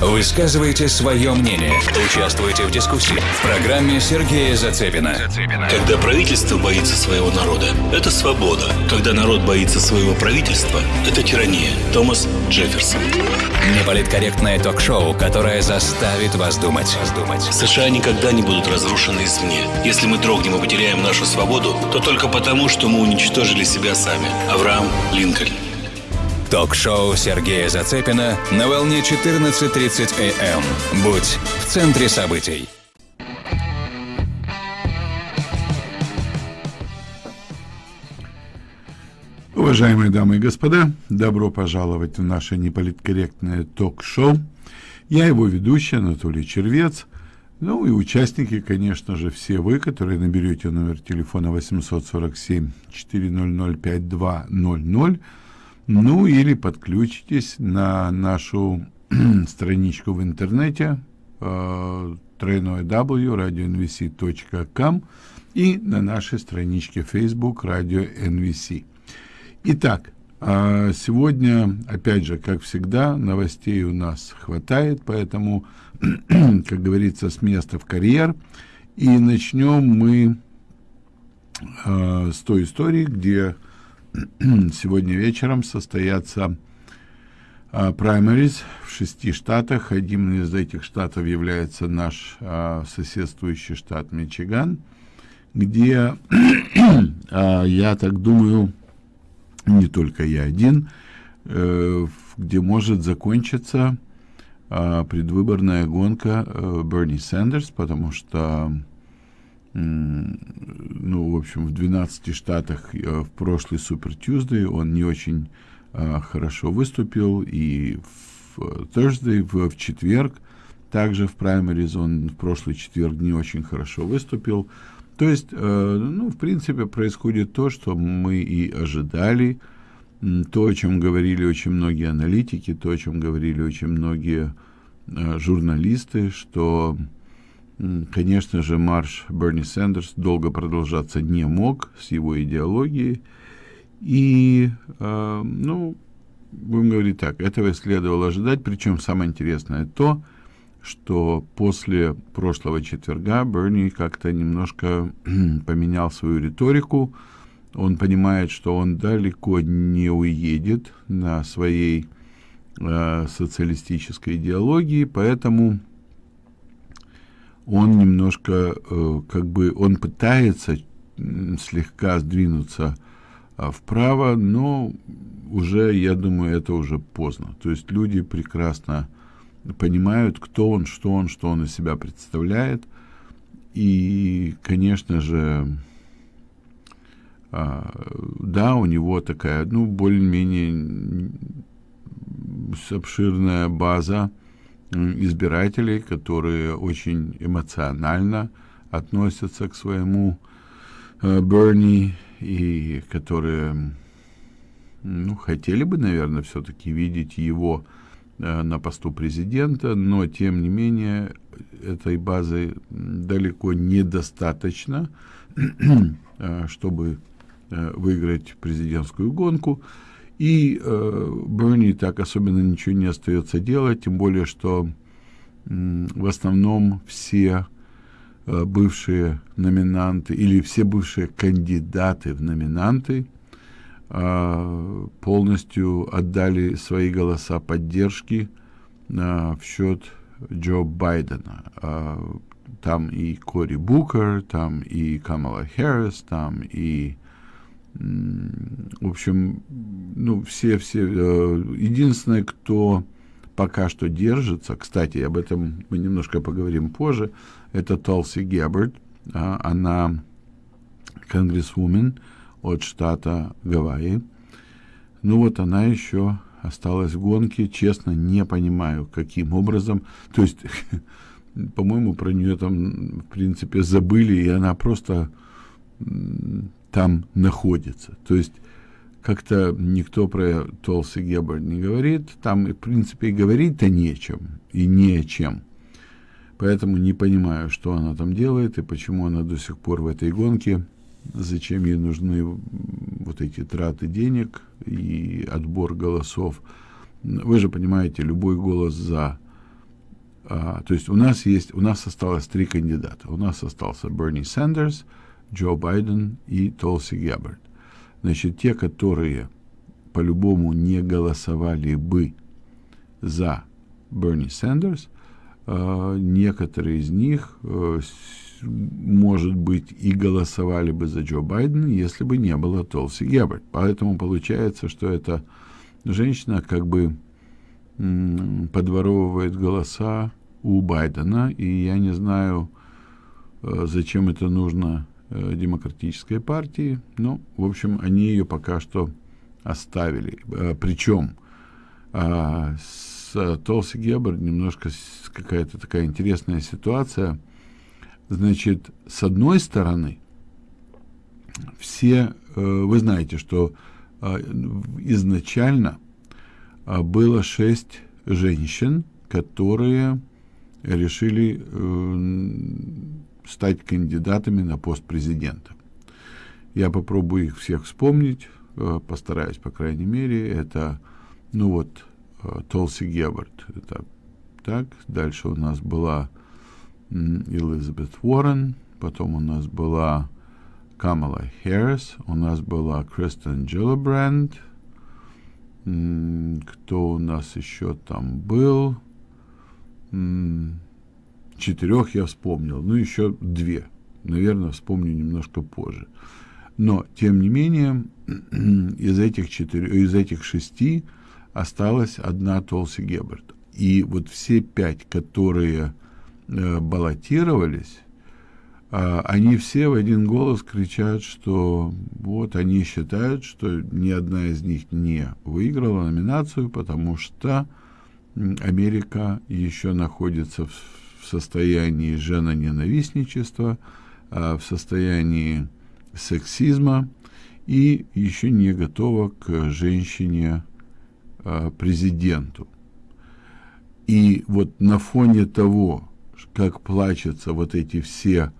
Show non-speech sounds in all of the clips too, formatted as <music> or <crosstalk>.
Высказывайте свое мнение. Участвуйте в дискуссии. В программе Сергея Зацепина. Когда правительство боится своего народа, это свобода. Когда народ боится своего правительства, это тирания. Томас Джефферсон. Неполиткорректное ток-шоу, которое заставит вас думать. США никогда не будут разрушены извне. Если мы дрогнем и потеряем нашу свободу, то только потому, что мы уничтожили себя сами. Авраам Линкольн. Ток-шоу Сергея Зацепина на волне 14.30 АМ. Будь в центре событий. Уважаемые дамы и господа, добро пожаловать в наше неполиткорректное ток-шоу. Я его ведущий Анатолий Червец. Ну и участники, конечно же, все вы, которые наберете номер телефона 847 400 5200 ну или подключитесь на нашу <clears throat> страничку в интернете э, и на нашей страничке Facebook Radio NVC. Итак, э, сегодня, опять же, как всегда, новостей у нас хватает, поэтому, <clears throat> как говорится, с места в карьер. И начнем мы э, с той истории, где <clears throat> сегодня вечером состоятся праймерис в шести штатах. Одним из этих штатов является наш а, соседствующий штат Мичиган, где, <clears throat> а, я так думаю, не только я один, э, где может закончиться а, предвыборная гонка э, Берни Сандерс, потому что ну, в общем, в 12 штатах э, в прошлый Супер Tuesday он не очень э, хорошо выступил, и в Thursday, в, в четверг, также в праймерис он в прошлый четверг не очень хорошо выступил. То есть, э, ну, в принципе, происходит то, что мы и ожидали, то, о чем говорили очень многие аналитики, то, о чем говорили очень многие э, журналисты, что Конечно же, марш Берни Сандерс долго продолжаться не мог с его идеологией. И, э, ну, будем говорить так, этого следовало ожидать. Причем самое интересное то, что после прошлого четверга Берни как-то немножко <clears throat> поменял свою риторику. Он понимает, что он далеко не уедет на своей э, социалистической идеологии, поэтому он немножко, э, как бы, он пытается слегка сдвинуться а, вправо, но уже, я думаю, это уже поздно. То есть люди прекрасно понимают, кто он, что он, что он из себя представляет. И, конечно же, а, да, у него такая, ну, более-менее обширная база избирателей, которые очень эмоционально относятся к своему э, Берни и которые ну, хотели бы, наверное, все-таки видеть его э, на посту президента, но тем не менее этой базы далеко недостаточно, <clears throat> э, чтобы выиграть президентскую гонку. И э, Берни так особенно ничего не остается делать, тем более, что э, в основном все э, бывшие номинанты или все бывшие кандидаты в номинанты э, полностью отдали свои голоса поддержки э, в счет Джо Байдена. Э, там и Кори Букер, там и Камала Харрис, там и в общем, ну, все-все... Э, единственное, кто пока что держится, кстати, об этом мы немножко поговорим позже, это Толси Геббард. Она конгрессвумен от штата Гавайи. Ну вот она еще осталась в гонке. Честно, не понимаю, каким образом. То есть, <laughs> по-моему, про нее там, в принципе, забыли, и она просто там находится. То есть как-то никто про Толси Геббард не говорит, там, в принципе, и говорить-то нечем, и не о чем. Поэтому не понимаю, что она там делает, и почему она до сих пор в этой гонке, зачем ей нужны вот эти траты денег и отбор голосов вы же понимаете, любой голос за... А, то есть у нас есть, у нас осталось три кандидата. У нас остался Берни Сандерс, Джо Байден и Толси Геббард. Значит, те, которые по-любому не голосовали бы за Берни Сандерс, э, некоторые из них, э, может быть, и голосовали бы за Джо Байдена, если бы не было Толси Геббард. Поэтому получается, что эта женщина как бы подворовывает голоса у Байдена, и я не знаю, э, зачем это нужно демократической партии, но, в общем, они ее пока что оставили. Э, Причем а, с Толси Геббард немножко какая-то такая интересная ситуация. Значит, с одной стороны, все, вы знаете, что изначально было шесть женщин, которые решили э, стать кандидатами на пост президента. Я попробую их всех вспомнить, э, постараюсь, по крайней мере. Это, ну вот, э, Толси Геббард. Это так. Дальше у нас была Элизабет Уоррен, потом у нас была Камала Харрис, у нас была Кристен Джиллибранд, кто у нас еще там был? Четырех я вспомнил, ну еще две. Наверное, вспомню немножко позже. Но, тем не менее, <clears throat> из этих, четырех, из этих шести осталась одна Толси Геббард. И вот все пять, которые э, баллотировались, э, они все в один голос кричат, что вот они считают, что ни одна из них не выиграла номинацию, потому что Америка еще находится в, состоянии женоненавистничества, в состоянии сексизма и еще не готова к женщине э, президенту. И вот на фоне того, как плачутся вот эти все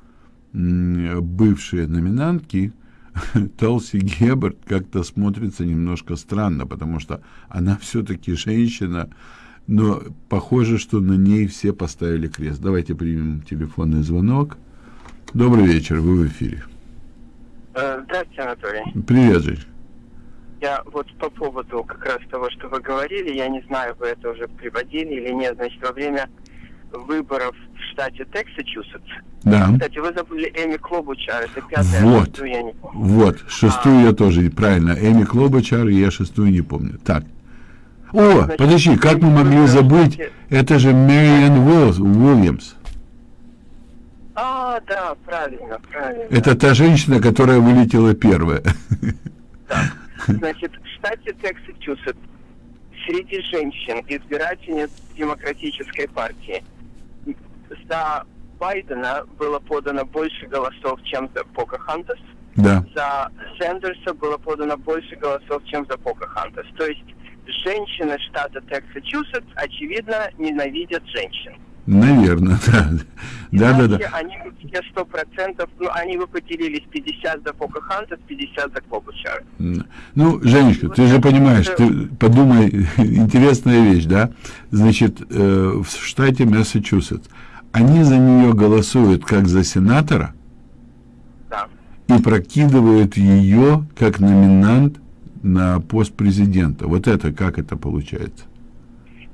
бывшие номинантки, <laughs> Толси Геббард как-то смотрится немножко странно, потому что она все-таки женщина, но похоже, что на ней все поставили крест. Давайте примем телефонный звонок. Добрый вечер, вы в эфире. Э, здравствуйте, Анатолий. Привет, Жень. Я вот по поводу как раз того, что вы говорили, я не знаю, вы это уже приводили или нет, значит, во время выборов в штате Тексасчусетс. Да. Кстати, вы забыли Эми Клобучар, это пятая, вот, шестую я не помню. Вот, шестую а. я тоже, правильно, Эми Клобучар, я шестую не помню. Так. О, Значит, подожди, как мы могли забыть, это же Мэриан Уильямс. А, да, правильно, правильно. Это та женщина, которая вылетела первая. Да. Значит, в штате Тексасчусетс среди женщин избирательниц демократической партии за Байдена было подано больше голосов, чем за Покахантас. Да. За Сэндерса было подано больше голосов, чем за Покахантас. То есть женщины штата Тексас-Чусетс, очевидно, ненавидят женщин. Наверное, <laughs> да. Да, да, да. Они все сто процентов, ну, они бы поделились 50 за Покахантас, 50 за Клобучар. Ну, Женечка, ты же понимаешь, ты подумай, <laughs> интересная вещь, да? Значит, э, в штате Массачусетс они за нее голосуют как за сенатора да. и прокидывают ее как номинант на пост президента. Вот это как это получается?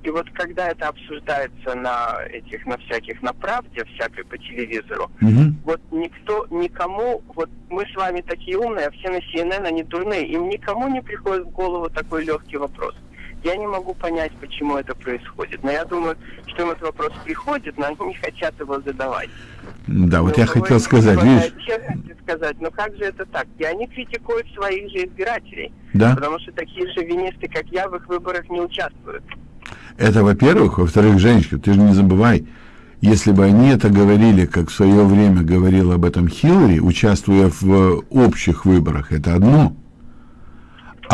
И вот когда это обсуждается на этих, на всяких, на правде, всякой по телевизору, угу. вот никто, никому, вот мы с вами такие умные, а все на CNN, они дурные, им никому не приходит в голову такой легкий вопрос. Я не могу понять, почему это происходит. Но я думаю, что им этот вопрос приходит, но они не хотят его задавать. Да, вот но я хотел сказать, видишь... сказать, но как же это так? И они критикуют своих же избирателей. Да. Потому что такие же винисты, как я, в их выборах не участвуют. Это, во-первых. Во-вторых, Женечка, ты же не забывай, если бы они это говорили, как в свое время говорил об этом Хиллари, участвуя в общих выборах, это одно.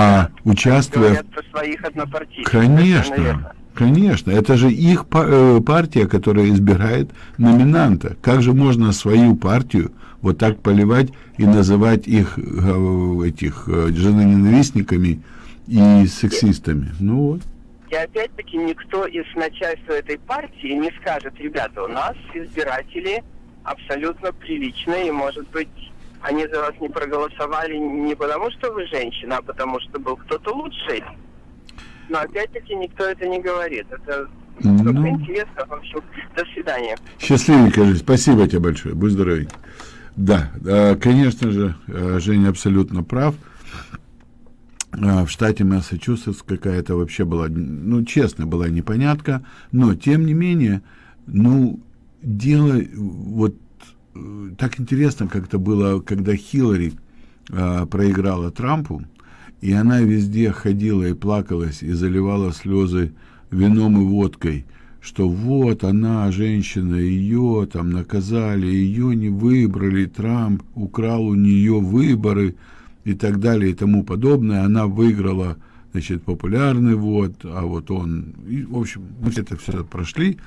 А участвуя... своих Конечно, конечно. Это же их э, партия, которая избирает номинанта. Как же можно свою партию вот так поливать и называть их э, этих э, женоненавистниками и сексистами? Ну вот. И опять-таки никто из начальства этой партии не скажет, ребята, у нас избиратели абсолютно приличные, и, может быть, они за вас не проголосовали не потому, что вы женщина, а потому, что был кто-то лучший. Но опять-таки никто это не говорит. Это ну, ну интересно. В общем, до свидания. Счастливенько, Жень. Спасибо тебе большое. Будь здоровый. Да, конечно же, э, Женя абсолютно прав. Э, в штате Массачусетс какая-то вообще была, ну, честно, была непонятка, но, тем не менее, ну, дело, вот, э, так интересно как-то было, когда Хиллари э, проиграла Трампу, и она везде ходила и плакалась, и заливала слезы вином и водкой, что вот она, женщина, ее там наказали, ее не выбрали, Трамп украл у нее выборы, и так далее и тому подобное. Она выиграла, значит, популярный вот, а вот он, и, в общем, мы это все прошли,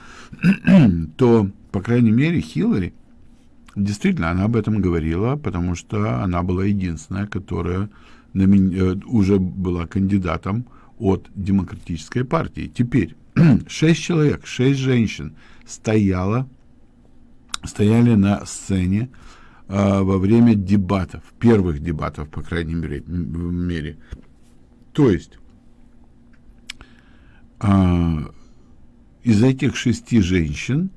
<clears throat> то, по крайней мере, Хиллари, действительно, она об этом говорила, потому что она была единственная, которая э, уже была кандидатом от демократической партии. Теперь <clears throat> шесть человек, шесть женщин стояло, стояли на сцене а, во время дебатов, первых дебатов, по крайней мере. мере. То есть а, из этих шести женщин,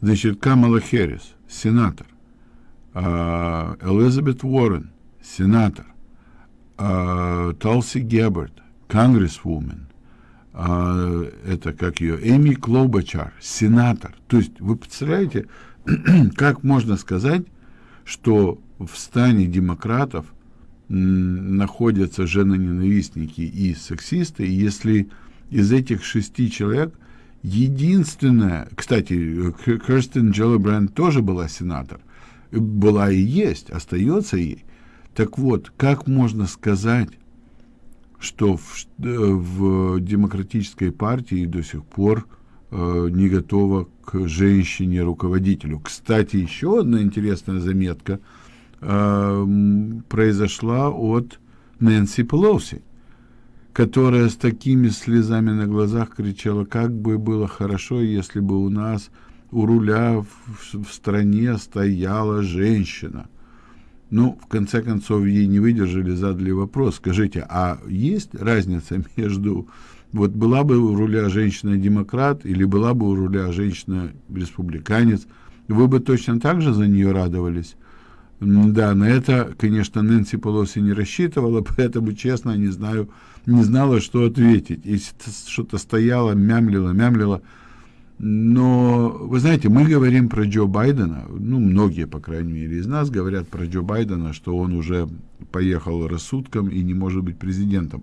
значит, Камала Хэррис, сенатор, а, Элизабет Уоррен, сенатор, а, Толси Геббард, конгрессвумен, а, это как ее, Эми Клобачар, сенатор. То есть вы представляете, <clears throat> как можно сказать, что в стане демократов находятся женоненавистники и сексисты, если из этих шести человек единственная, кстати, Керстин Джеллибранд тоже была сенатор, была и есть, остается ей. Так вот, как можно сказать, что в, в демократической партии до сих пор э, не готова к женщине-руководителю. Кстати, еще одна интересная заметка э, произошла от Нэнси Пелоси, которая с такими слезами на глазах кричала, как бы было хорошо, если бы у нас у руля в, в стране стояла женщина. Ну, в конце концов, ей не выдержали, задали вопрос. Скажите, а есть разница между вот была бы у руля женщина-демократ или была бы у руля женщина-республиканец, вы бы точно так же за нее радовались. Да, на это, конечно, Нэнси Полоси не рассчитывала, <laughs> поэтому, честно, не знаю, не знала, что ответить. Если что-то стояло, мямлило, мямлило. Но, вы знаете, мы говорим про Джо Байдена, ну, многие, по крайней мере, из нас говорят про Джо Байдена, что он уже поехал рассудком и не может быть президентом.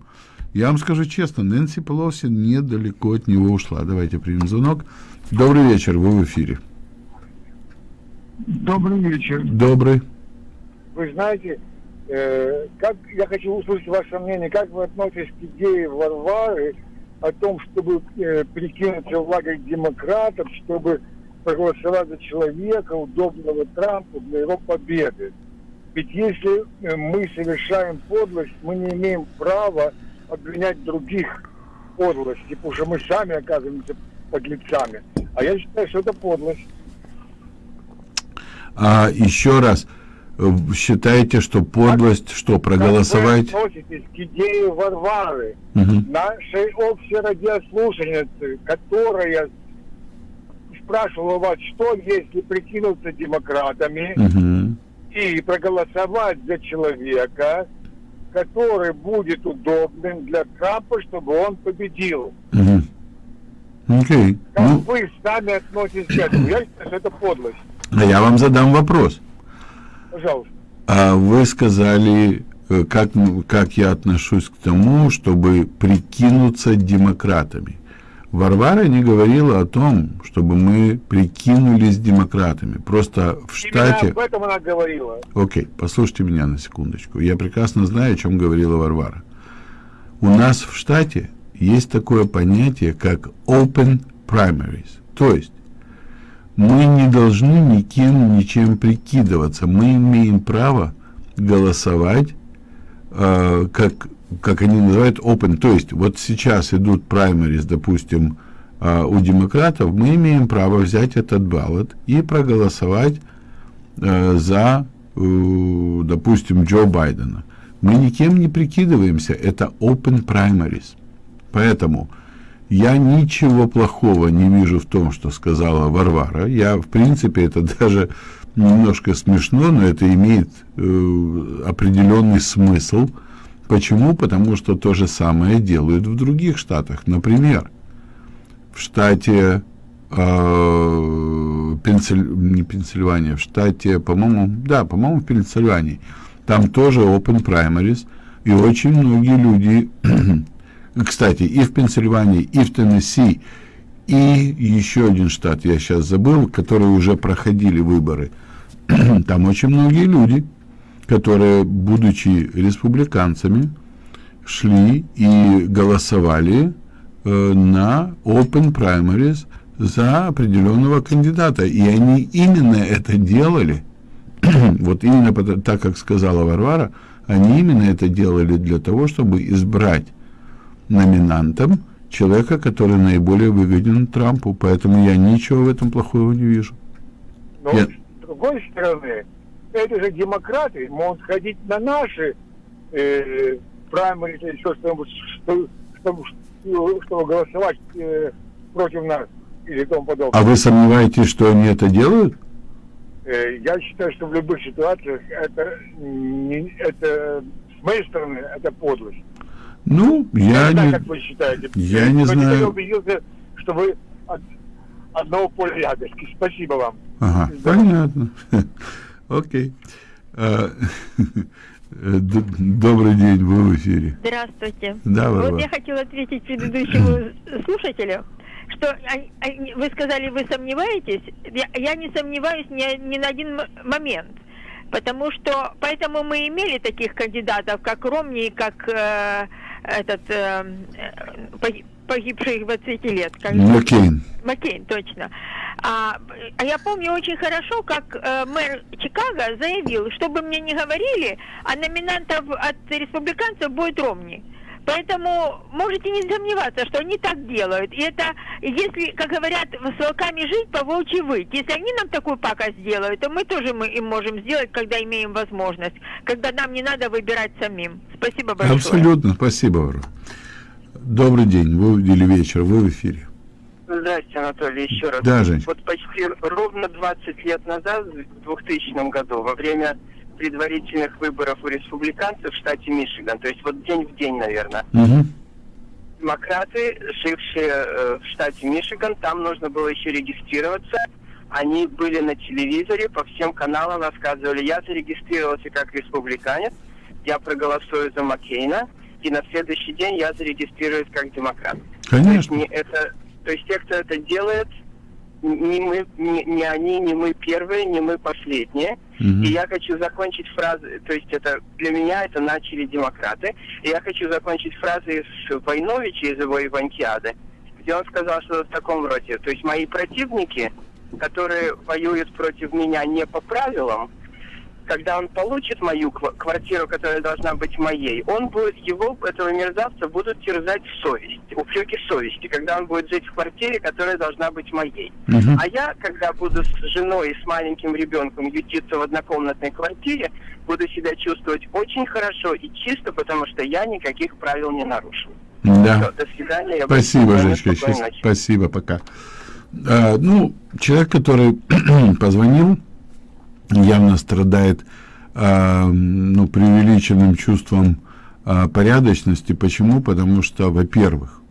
Я вам скажу честно, Нэнси Пелоси недалеко от него ушла. Давайте примем звонок. Добрый вечер, вы в эфире. Добрый вечер. Добрый. Вы знаете, как я хочу услышать ваше мнение, как вы относитесь к идее Варвары о том, чтобы э, прикинуться в лагерь демократов, чтобы проголосовать за человека, удобного Трампу для его победы. Ведь если э, мы совершаем подлость, мы не имеем права обвинять других подлости, потому что мы сами оказываемся подлецами. А я считаю, что это подлость. А еще раз, считаете, что подлость, как, что проголосовать? Как вы относитесь к идее Варвары, угу. нашей общей радиослушательницы, которая спрашивала вас, что если прикинуться демократами угу. и проголосовать за человека, который будет удобным для Трампа, чтобы он победил. Угу. Okay. Как ну... вы сами относитесь к этому? Я считаю, что это подлость. А я вам задам вопрос. Пожалуйста. А вы сказали, э, как, как я отношусь к тому, чтобы прикинуться демократами. Варвара не говорила о том, чтобы мы прикинулись демократами. Просто в штате... Именно об этом она говорила. Окей, послушайте меня на секундочку. Я прекрасно знаю, о чем говорила Варвара. У нас в штате есть такое понятие, как open primaries. То есть мы не должны никем, ничем прикидываться. Мы имеем право голосовать, э, как как они называют, open, то есть вот сейчас идут праймерис, допустим, э, у демократов, мы имеем право взять этот баллот и проголосовать э, за, э, допустим, Джо Байдена. Мы никем не прикидываемся, это open primaries. Поэтому я ничего плохого не вижу в том, что сказала Варвара. Я, в принципе, это даже немножко смешно, но это имеет э, определенный смысл. Почему? Потому что то же самое делают в других штатах. Например, в штате э, Пенсиль... не Пенсильвания, в штате, по-моему, да, по-моему, в Пенсильвании, там тоже open primaries, и очень многие люди, кстати, и в Пенсильвании, и в Теннесси, и еще один штат, я сейчас забыл, которые уже проходили выборы <clears throat> – там очень многие люди, которые, будучи республиканцами, шли и голосовали э, на open primaries за определенного кандидата. И они именно это делали, <clears throat> вот именно так, как сказала Варвара, они именно это делали для того, чтобы избрать номинантом человека, который наиболее выгоден Трампу. Поэтому я ничего в этом плохого не вижу. Но я другой стороны, это же демократы могут ходить на наши э, праймерис или еще что-нибудь, что, чтобы, чтобы голосовать э, против нас или тому подобное. А вы сомневаетесь, что они это делают? Э, я считаю, что в любых ситуациях это, это с моей стороны, это подлость. Ну, я, я не как вы считаете. Я не знаю. Я убедился, что вы от одного поля ягодки. Спасибо вам. Ага, понятно. <laughs> Окей. А, <laughs> добрый день, вы в эфире. Здравствуйте. Да, Варвара. Вот я хотела ответить предыдущему <laughs> слушателю, что вы сказали, вы сомневаетесь. Я, я не сомневаюсь ни, ни на один момент. Потому что, поэтому мы имели таких кандидатов, как Ромни, как э, этот э, погибших 20 лет. Как Маккейн. Маккейн, точно. А, а я помню очень хорошо, как э, мэр Чикаго заявил, чтобы мне не говорили, а номинантов от республиканцев будет Ромни. Поэтому можете не сомневаться, что они так делают. И это, если, как говорят, с волками жить, по волчьи выть. Если они нам такую пакость сделают, то мы тоже мы им можем сделать, когда имеем возможность. Когда нам не надо выбирать самим. Спасибо большое. Абсолютно. Спасибо, Варвара. Добрый день, вы или вечер, вы в эфире. Здравствуйте, Анатолий, еще раз. Да, Жень. Вот почти ровно 20 лет назад, в 2000 году, во время предварительных выборов у республиканцев в штате Мичиган, то есть вот день в день, наверное, угу. демократы, жившие э, в штате Мичиган, там нужно было еще регистрироваться, они были на телевизоре, по всем каналам рассказывали, я зарегистрировался как республиканец, я проголосую за Маккейна, и на следующий день я зарегистрируюсь как демократ. Конечно. То есть, не это, то есть те, кто это делает, не мы, не, не они, не мы первые, не мы последние. Мгм. И я хочу закончить фразы, то есть это для меня это начали демократы. И я хочу закончить фразой с Войновича из его Ивантиады, где он сказал что в таком роде. То есть мои противники, которые воюют против меня не по правилам, когда он получит мою ква- квартиру, которая должна быть моей, он будет, его, этого мерзавца, будут терзать совесть, упреки совести, когда он будет жить в квартире, которая должна быть моей. Мгм. А я, когда буду с женой и с маленьким ребенком ютиться в однокомнатной квартире, буду себя чувствовать очень хорошо и чисто, потому что я никаких правил не нарушил. Да. Всё, до свидания. Я Спасибо, ночи. Спасибо, пока. А, ну, человек, который <clears throat> позвонил, явно страдает а, ну, преувеличенным чувством а, порядочности. Почему? Потому что, во-первых,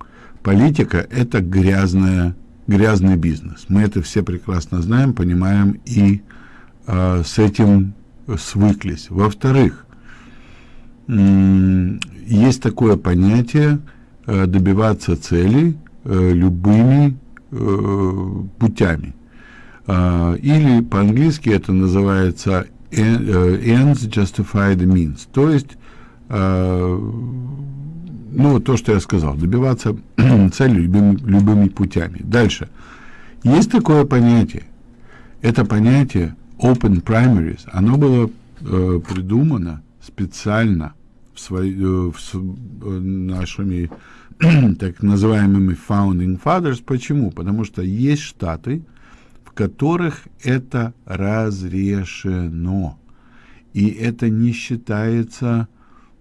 политика – это грязная, грязный бизнес. Мы это все прекрасно знаем, понимаем и а, с этим свыклись. Во-вторых, м, есть такое понятие э, добиваться целей э, любыми э, путями. А, Или по-английски это называется э, ends justify the means. То есть, э, ну, то, что я сказал, добиваться <clears throat> цели любыми, любыми путями. Дальше. Есть такое понятие. Это понятие open primaries, оно было э, придумано специально в свои, э, в, нашими <clears throat> так называемыми founding fathers. Почему? Потому что есть штаты, которых это разрешено. И это не считается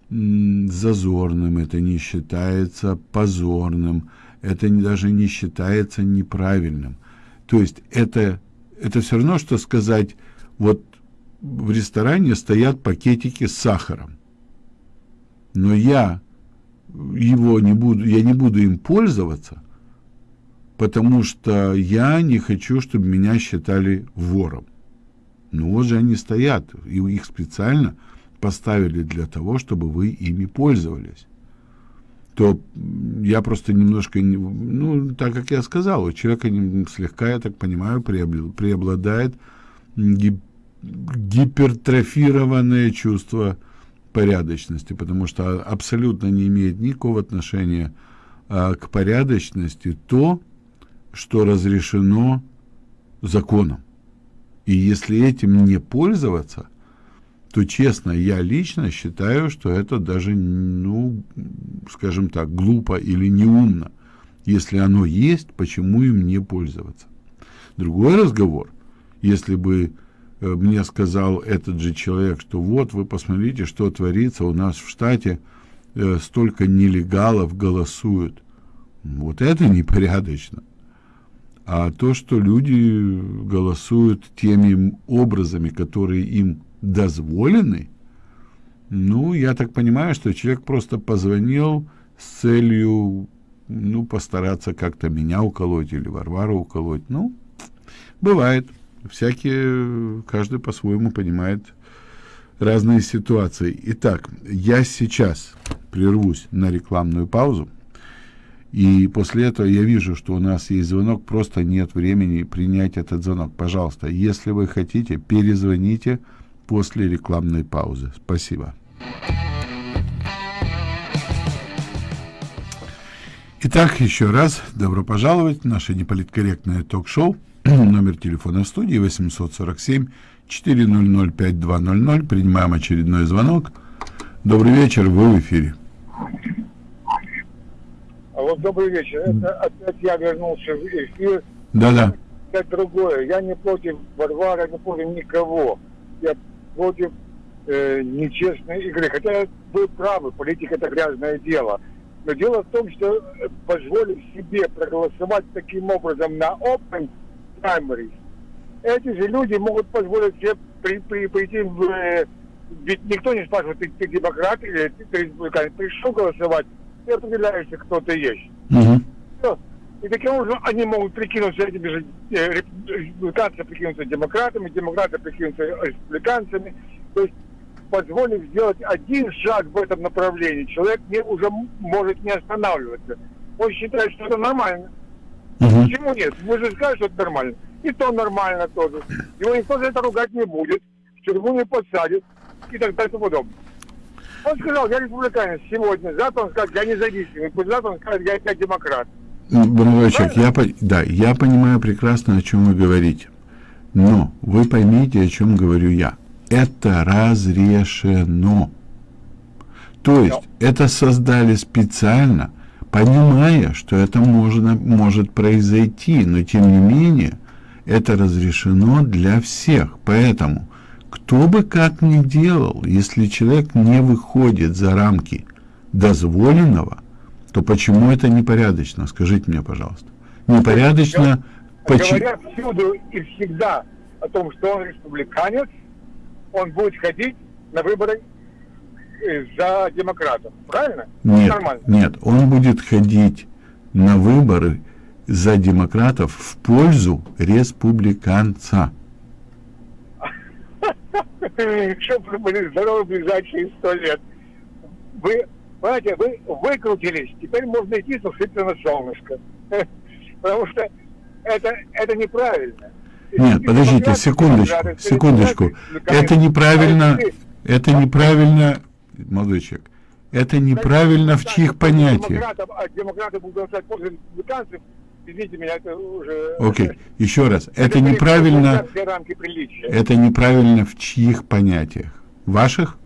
зазорным, это не считается позорным, это даже не считается неправильным. То есть это, это все равно, что сказать, вот в ресторане стоят пакетики с сахаром, но я его не буду, я не буду им пользоваться, потому что я не хочу, чтобы меня считали вором. Ну вот же они стоят, и их специально поставили для того, чтобы вы ими пользовались. То я просто немножко, ну, так как я сказал, у человека слегка, я так понимаю, преобладает гипертрофированное чувство порядочности, потому что абсолютно не имеет никакого отношения а, к порядочности то, что разрешено законом. И если этим не пользоваться, то честно, я лично считаю, что это даже, ну, скажем так, глупо или неумно. Если оно есть, почему им не пользоваться? Другой разговор, если бы э, мне сказал этот же человек, что вот вы посмотрите, что творится у нас в штате, э, столько нелегалов голосуют. Вот это непорядочно. А то, что люди голосуют теми образами, которые им дозволены, ну, я так понимаю, что человек просто позвонил с целью, ну, постараться как-то меня уколоть или Варвару уколоть. Ну, бывает. Всякие, каждый по-своему понимает разные ситуации. Итак, я сейчас прервусь на рекламную паузу. И после этого я вижу, что у нас есть звонок, просто нет времени принять этот звонок. Пожалуйста, если вы хотите, перезвоните после рекламной паузы. Спасибо. Итак, еще раз добро пожаловать в наше неполиткорректное ток-шоу. <clears throat> Номер телефона в студии 847 400 5200. Принимаем очередной звонок. Добрый вечер, вы в эфире. Вот добрый вечер. Это опять я вернулся в эфир. Да-да. Это другое. Я не против Варвара, не против никого. Я против э, нечестной игры. Хотя вы правы, политика это грязное дело. Но дело в том, что э, позволив себе проголосовать таким образом на open primaries, эти же люди могут позволить себе при, при, прийти в... Э, ведь никто не спрашивает, ты, ты демократ или ты, ты республиканец. Пришел голосовать, ты определяешься, кто ты есть. Угу. Все. И таким образом они могут прикинуться этими же, э, республиканцы прикинуться демократами, демократы прикинуться республиканцами. То есть позволив сделать один шаг в этом направлении, человек не, уже может не останавливаться. Он считает, что это нормально. Угу. Почему нет? Вы же скажете, что это нормально. И то нормально тоже. Его никто за это ругать не будет, в тюрьму не посадит и так далее и тому подобное. Он сказал, я республиканец сегодня, завтра он скажет, я независимый, завтра он скажет, я, я демократ. Человек, я, да, я понимаю прекрасно, о чем вы говорите. Но вы поймите, о чем говорю я. Это разрешено. То есть, это создали специально, понимая, что это можно, может произойти, но тем не менее, это разрешено для всех. Поэтому, кто бы как ни делал, если человек не выходит за рамки дозволенного, то почему это непорядочно? Скажите мне, пожалуйста. Непорядочно... Почему? Говорят всюду и всегда о том, что он республиканец, он будет ходить на выборы э, за демократов. Правильно? Нет, Нормально. нет, он будет ходить на выборы за демократов в пользу республиканца. Чтобы были здоровы ближайшие сто лет. Вы Понимаете, вы выкрутились, теперь можно идти сушиться на солнышко. Потому что это, это неправильно. Нет, подождите, секундочку, секундочку. Это неправильно, это неправильно, молодой человек, это неправильно в чьих понятиях. А демократы будут голосовать после республиканцев, извините меня, это уже... Окей, okay. еще раз, это неправильно, это неправильно в чьих понятиях? Ваших?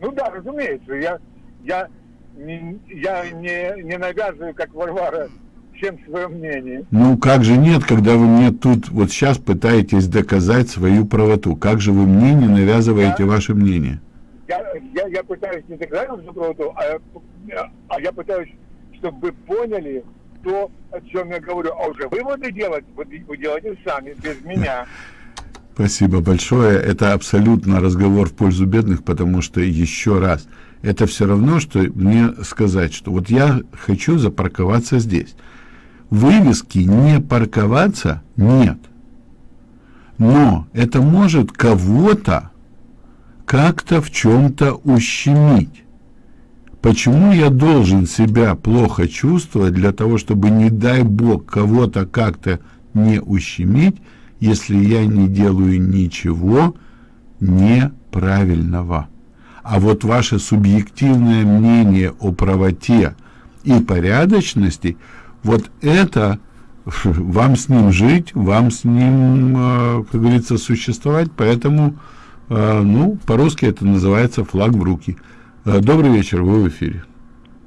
Ну да, разумеется, я, я, не, я не, не навязываю, как Варвара, всем свое мнение. Ну как же нет, когда вы мне тут вот сейчас пытаетесь доказать свою правоту? Как же вы мне не навязываете Я- ваше мнение? Я, я, я пытаюсь не доказать вашу правоту, а, а я пытаюсь, чтобы вы поняли то, о чем я говорю. А уже выводы делать, вы, вы делаете сами, без меня. Спасибо большое. Это абсолютно разговор в пользу бедных, потому что, еще раз, это все равно, что мне сказать, что вот я хочу запарковаться здесь. Вывески «не парковаться» нет. Но это может кого-то как-то в чем-то ущемить. Почему я должен себя плохо чувствовать для того, чтобы, не дай бог, кого-то как-то не ущемить, если я не делаю ничего неправильного? А вот ваше субъективное мнение о правоте и порядочности, вот это <laughs> вам с ним жить, вам с ним, э, как говорится, существовать, поэтому, э, ну, по-русски это называется флаг в руки. Э, Добрый вечер, вы в эфире.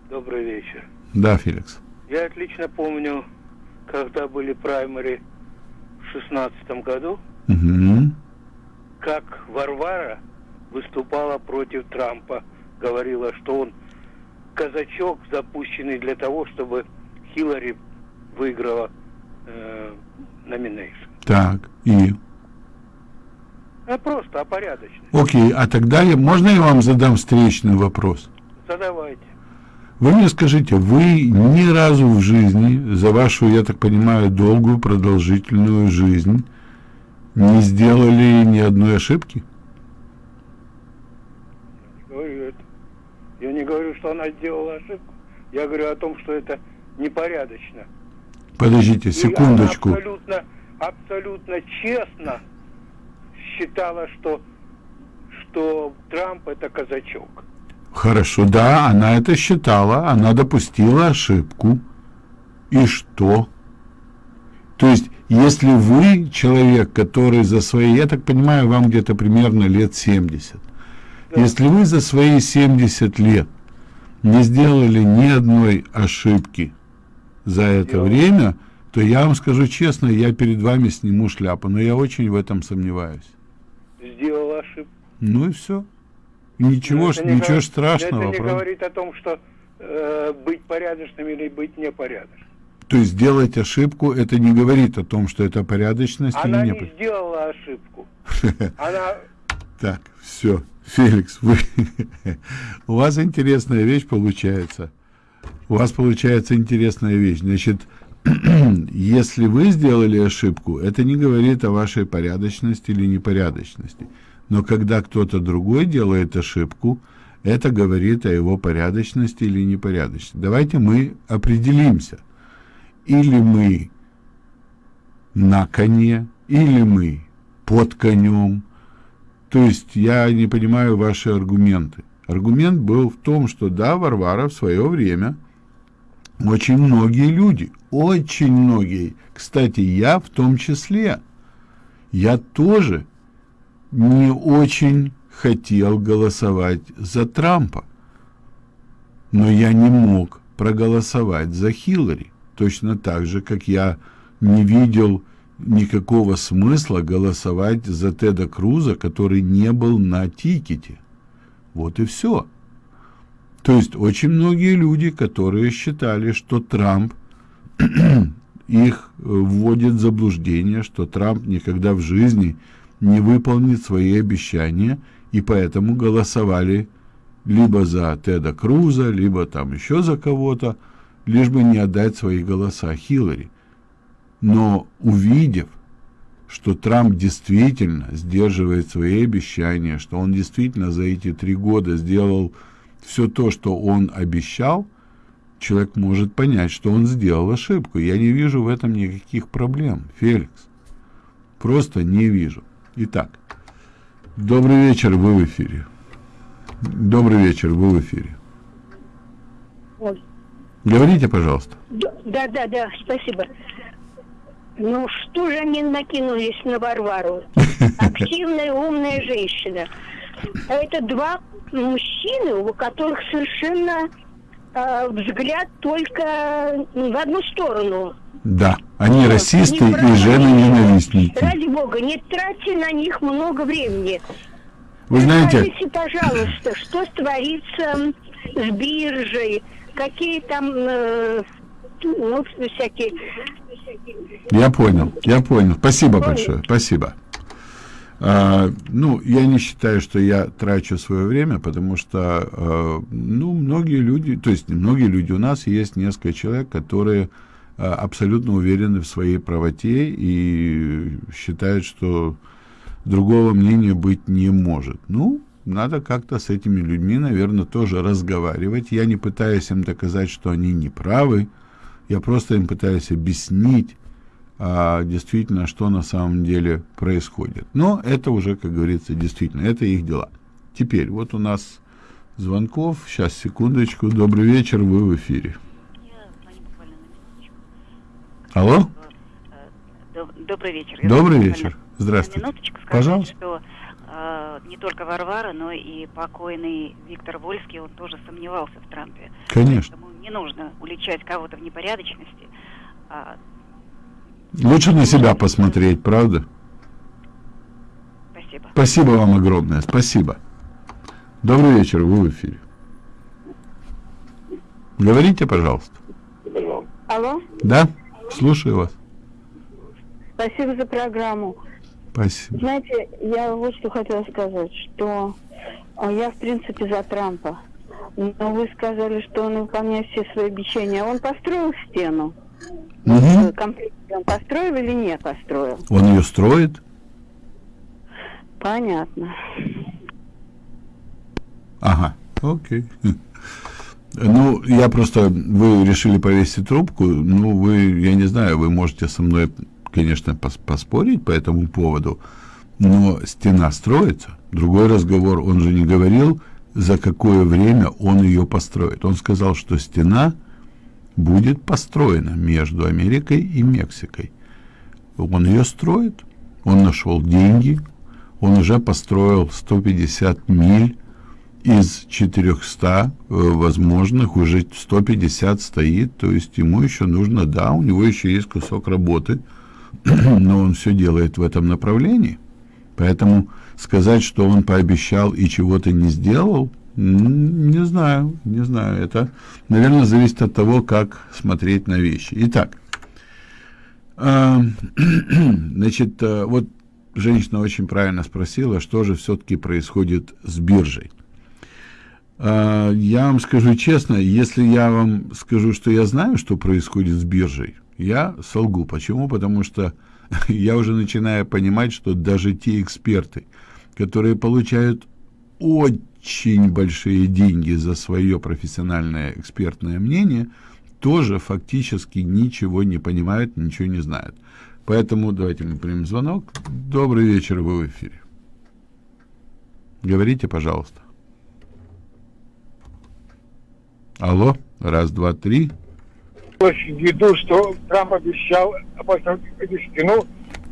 Добрый вечер. Да, Феликс. Я отлично помню, когда были праймари в шестнадцатом году, Мгм. как Варвара выступала против Трампа, говорила, что он казачок, запущенный для того, чтобы Хиллари выиграла э, номинейшн. Так, и... А просто, а порядочно. Окей, а тогда я, можно я вам задам встречный вопрос? Задавайте. Вы мне скажите, вы ни разу в жизни, за вашу, я так понимаю, долгую, продолжительную жизнь, не сделали ни одной ошибки? Не говорю это. Я не говорю, что она сделала ошибку. Я говорю о том, что это непорядочно. Подождите, секундочку. абсолютно, абсолютно честно считала, что, что Трамп это казачок. Хорошо, да, она это считала, она допустила ошибку. И что? То есть, если вы человек, который за свои, я так понимаю, вам где-то примерно лет 70, если вы за свои 70 лет не сделали ни одной ошибки за это Сделал. время, то я вам скажу честно, я перед вами сниму шляпу, но я очень в этом сомневаюсь. Сделала ошибку. Ну и все. Ничего, это не ничего гов- страшного. Это не правда? говорит о том, что э, быть порядочным или быть непорядочным. То есть сделать ошибку, это не говорит о том, что это порядочность Она или не не. сделала ошибку. <laughs> Она Так, все, Феликс, вы... <laughs> у вас интересная вещь получается. У вас получается интересная вещь. Значит, <clears throat> если вы сделали ошибку, это не говорит о вашей порядочности или непорядочности. Но когда кто-то другой делает ошибку, это говорит о его порядочности или непорядочности. Давайте мы определимся. Или мы на коне, или мы под конем. То есть я не понимаю ваши аргументы. Аргумент был в том, что да, Варвара в свое время очень многие люди, очень многие, кстати, я в том числе, я тоже не очень хотел голосовать за Трампа. Но я не мог проголосовать за Хиллари. Точно так же, как я не видел никакого смысла голосовать за Теда Круза, который не был на тикете. Вот и все. То есть очень многие люди, которые считали, что Трамп <clears throat> их э, вводит в заблуждение, что Трамп никогда в жизни не выполнит свои обещания, и поэтому голосовали либо за Теда Круза, либо там еще за кого-то, лишь бы не отдать свои голоса Хиллари. Но увидев, что Трамп действительно сдерживает свои обещания, что он действительно за эти три года сделал все то, что он обещал, человек может понять, что он сделал ошибку. Я не вижу в этом никаких проблем, Феликс. Просто не вижу. Итак, добрый вечер, вы в эфире. Добрый вечер, вы в эфире. Ой. Говорите, пожалуйста. Да, да, да, спасибо. Ну что же они накинулись на Варвару? Активная, умная женщина. А это два мужчины, у которых совершенно э, взгляд только в одну сторону. Да, они Вот, расисты они и жены-ненавистники. Ради бога, не тратьте на них много времени. Вы знаете, Скажите, пожалуйста, что творится с биржей, какие там, э, ну, всякие... я понял, я понял. Спасибо Понял. большое, спасибо. А, ну, я не считаю, что я трачу свое время, потому что, э, ну, многие люди, то есть многие люди, у нас есть несколько человек, которые э, абсолютно уверены в своей правоте и считают, что другого мнения быть не может. Ну, надо как-то с этими людьми, наверное, тоже разговаривать. Я не пытаюсь им доказать, что они не правы, я просто им пытаюсь объяснить, а, действительно, что на самом деле происходит. Но это уже, как говорится, действительно, это их дела. Теперь, вот у нас звонков. Сейчас, секундочку. Добрый вечер, вы в эфире. Алло? Доб- Добрый вечер. Добрый буквально вечер. Здравствуйте. минуточку Пожалуйста. что э, не только Варвара, но и покойный Виктор Вольский, он тоже сомневался в Трампе. Конечно. Поэтому не нужно уличать кого-то в непорядочности. А, Лучше на себя посмотреть, правда? спасибо. Спасибо вам огромное. Спасибо. Добрый вечер, вы в эфире. Говорите, пожалуйста. Алло, Да? Слушаю вас. спасибо за программу. Спасибо. Знаете, я вот что хотела сказать, что э, я, в принципе, за Трампа. Но вы сказали, что он выполняет все свои обещания. Он построил стену? Э, Комплект он построил или не построил? Он ее строит? Понятно. Ага, окей. Ну, я просто, вы решили повесить трубку, ну, вы, я не знаю, вы можете со мной, конечно, пос- поспорить по этому поводу, но стена строится. Другой разговор, он же не говорил, за какое время он ее построит. Он сказал, что стена будет построена между Америкой и Мексикой. Он ее строит, он нашел деньги, он уже построил 150 миль из 400 э, возможных уже 150 стоит, то есть ему еще нужно, да, у него еще есть кусок работы, <clears throat> но он все делает в этом направлении. Поэтому сказать, что он пообещал и чего-то не сделал, не знаю, не знаю. Это, наверное, зависит от того, как смотреть на вещи. Итак, а, <clears throat> значит, э, вот женщина очень правильно спросила, что же все-таки происходит с биржей. А, Я вам скажу честно, если я вам скажу, что я знаю, что происходит с биржей, я солгу. Почему? Потому что <laughs> я уже начинаю понимать, что даже те эксперты, которые получают очень большие деньги за свое профессиональное экспертное мнение, тоже фактически ничего не понимают, ничего не знают. Поэтому давайте мы примем звонок. Добрый вечер, вы в эфире. Говорите, пожалуйста. Алло, раз, два, три. в виду, что Трамп обещал эту стену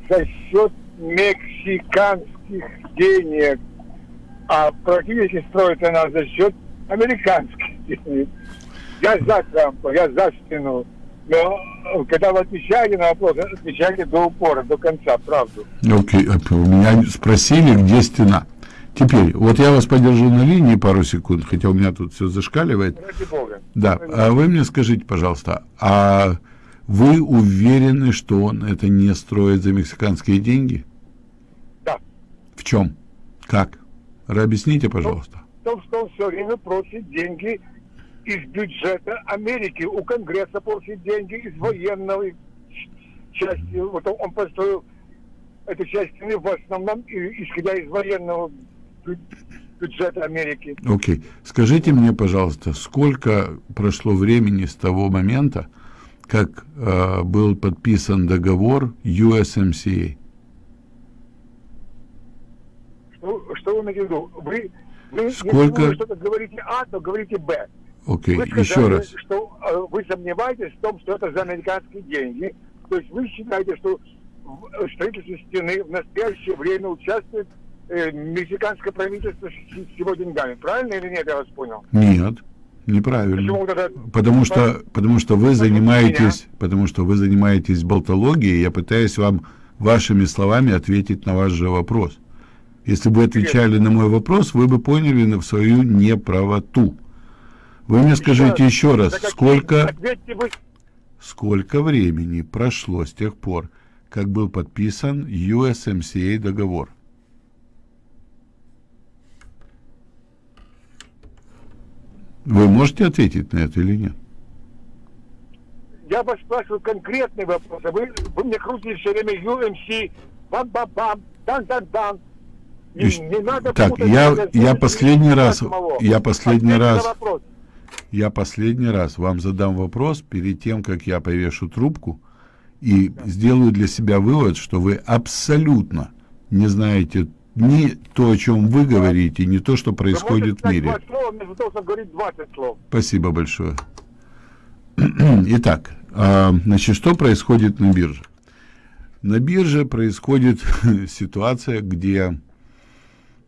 за счет мексиканских денег, а практически строит она за счет американских денег. Я за Трампа, я за стену. Но э, когда вы отвечаете на вопрос, отвечайте до упора, до конца, правду. Окей, а у меня спросили, где стена. Теперь, вот я вас подержу на линии пару секунд, хотя у меня тут все зашкаливает. Ради бога. Да, а вы мне скажите, пожалуйста, а вы уверены, что он это не строит за мексиканские деньги? Да. В чем? Как? Объясните, пожалуйста. В том, что он все время просит деньги из бюджета Америки. У Конгресса просит деньги из военного части. Вот он, он построил эту часть стены в основном исходя из военного бю- бюджета Америки. Окей. Скажите мне, пожалуйста, сколько прошло времени с того момента, как э, был подписан договор USMCA? Ну, что вы имеете в виду? Вы, вы Сколько- если вы что-то говорите А, то говорите Б. Окей, Вы сказали, еще раз. что э, вы сомневаетесь в том, что это за американские деньги. То есть вы считаете, что в э, строительстве стены в настоящее время участвует э, мексиканское правительство с, с его деньгами. Правильно или нет, я вас понял? Нет, неправильно. Почему. Потому что, потому что вы занимаетесь, потому что вы занимаетесь болтологией, я пытаюсь вам вашими словами ответить на ваш же вопрос. Если бы отвечали на мой вопрос, вы бы поняли на свою неправоту. Вы мне скажите еще раз, сколько, вы... сколько времени прошло с тех пор, как был подписан USMCA договор? Вы можете ответить на это или нет? Я вас спрашиваю конкретный вопрос, а вы, вы мне крутите все время UMC, бам-бам-бам, дан-дан-дан. Не, не надо так, я- я последний раз- самого. я последний Ответьте на раз-. Я последний раз вам задам вопрос перед тем, как я повешу трубку, и сделаю для себя вывод, что вы абсолютно не знаете ни то, о чем вы говорите, ни то, что происходит в мире. слова, вместо того, чтобы говорить 20 слов. Спасибо большое. <clears throat> Итак, а, значит, что происходит на бирже? На бирже происходит <laughs> ситуация, где,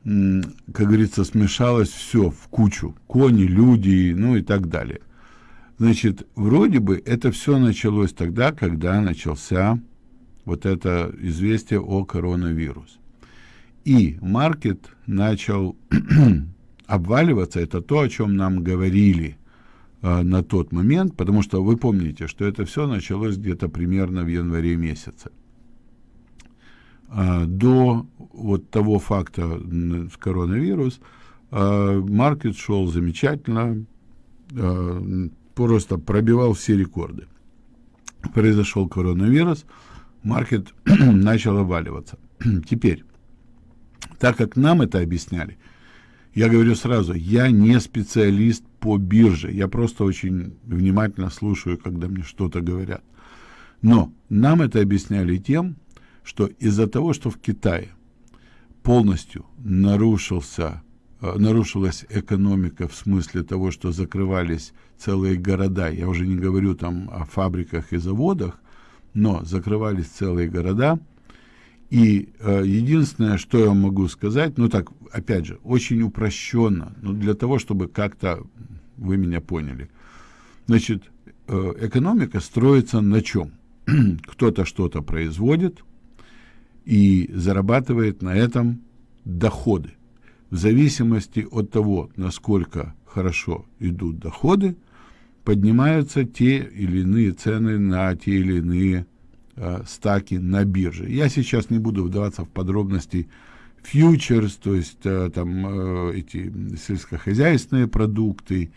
как говорится, смешалось все в кучу. Кони, люди, ну и так далее. Значит, вроде бы это все началось тогда, когда начался вот это известие о коронавирусе. И маркет начал <clears throat> обваливаться, это то, о чем нам говорили э, на тот момент, потому что вы помните, что это все началось где-то примерно в январе месяце. А, до вот того факта с коронавирус а, маркет шел замечательно, а, просто пробивал все рекорды. Произошел коронавирус, маркет <clears throat> начал обваливаться. <clears throat> Теперь, так как нам это объясняли, я говорю сразу, я не специалист по бирже, я просто очень внимательно слушаю, когда мне что-то говорят. Но нам это объясняли тем, что из-за того, что в Китае полностью нарушился, э, нарушилась экономика в смысле того, что закрывались целые города, я уже не говорю там о фабриках и заводах, но закрывались целые города, и э, единственное, что я могу сказать, ну так, опять же, очень упрощенно, но для того, чтобы как-то вы меня поняли. Значит, э, экономика строится на чем? <clears throat> Кто-то что-то производит и зарабатывает на этом доходы. В зависимости от того, насколько хорошо идут доходы, поднимаются те или иные цены на те или иные э, стаки на бирже. Я сейчас не буду вдаваться в подробности фьючерс, то есть э, там э, эти сельскохозяйственные продукты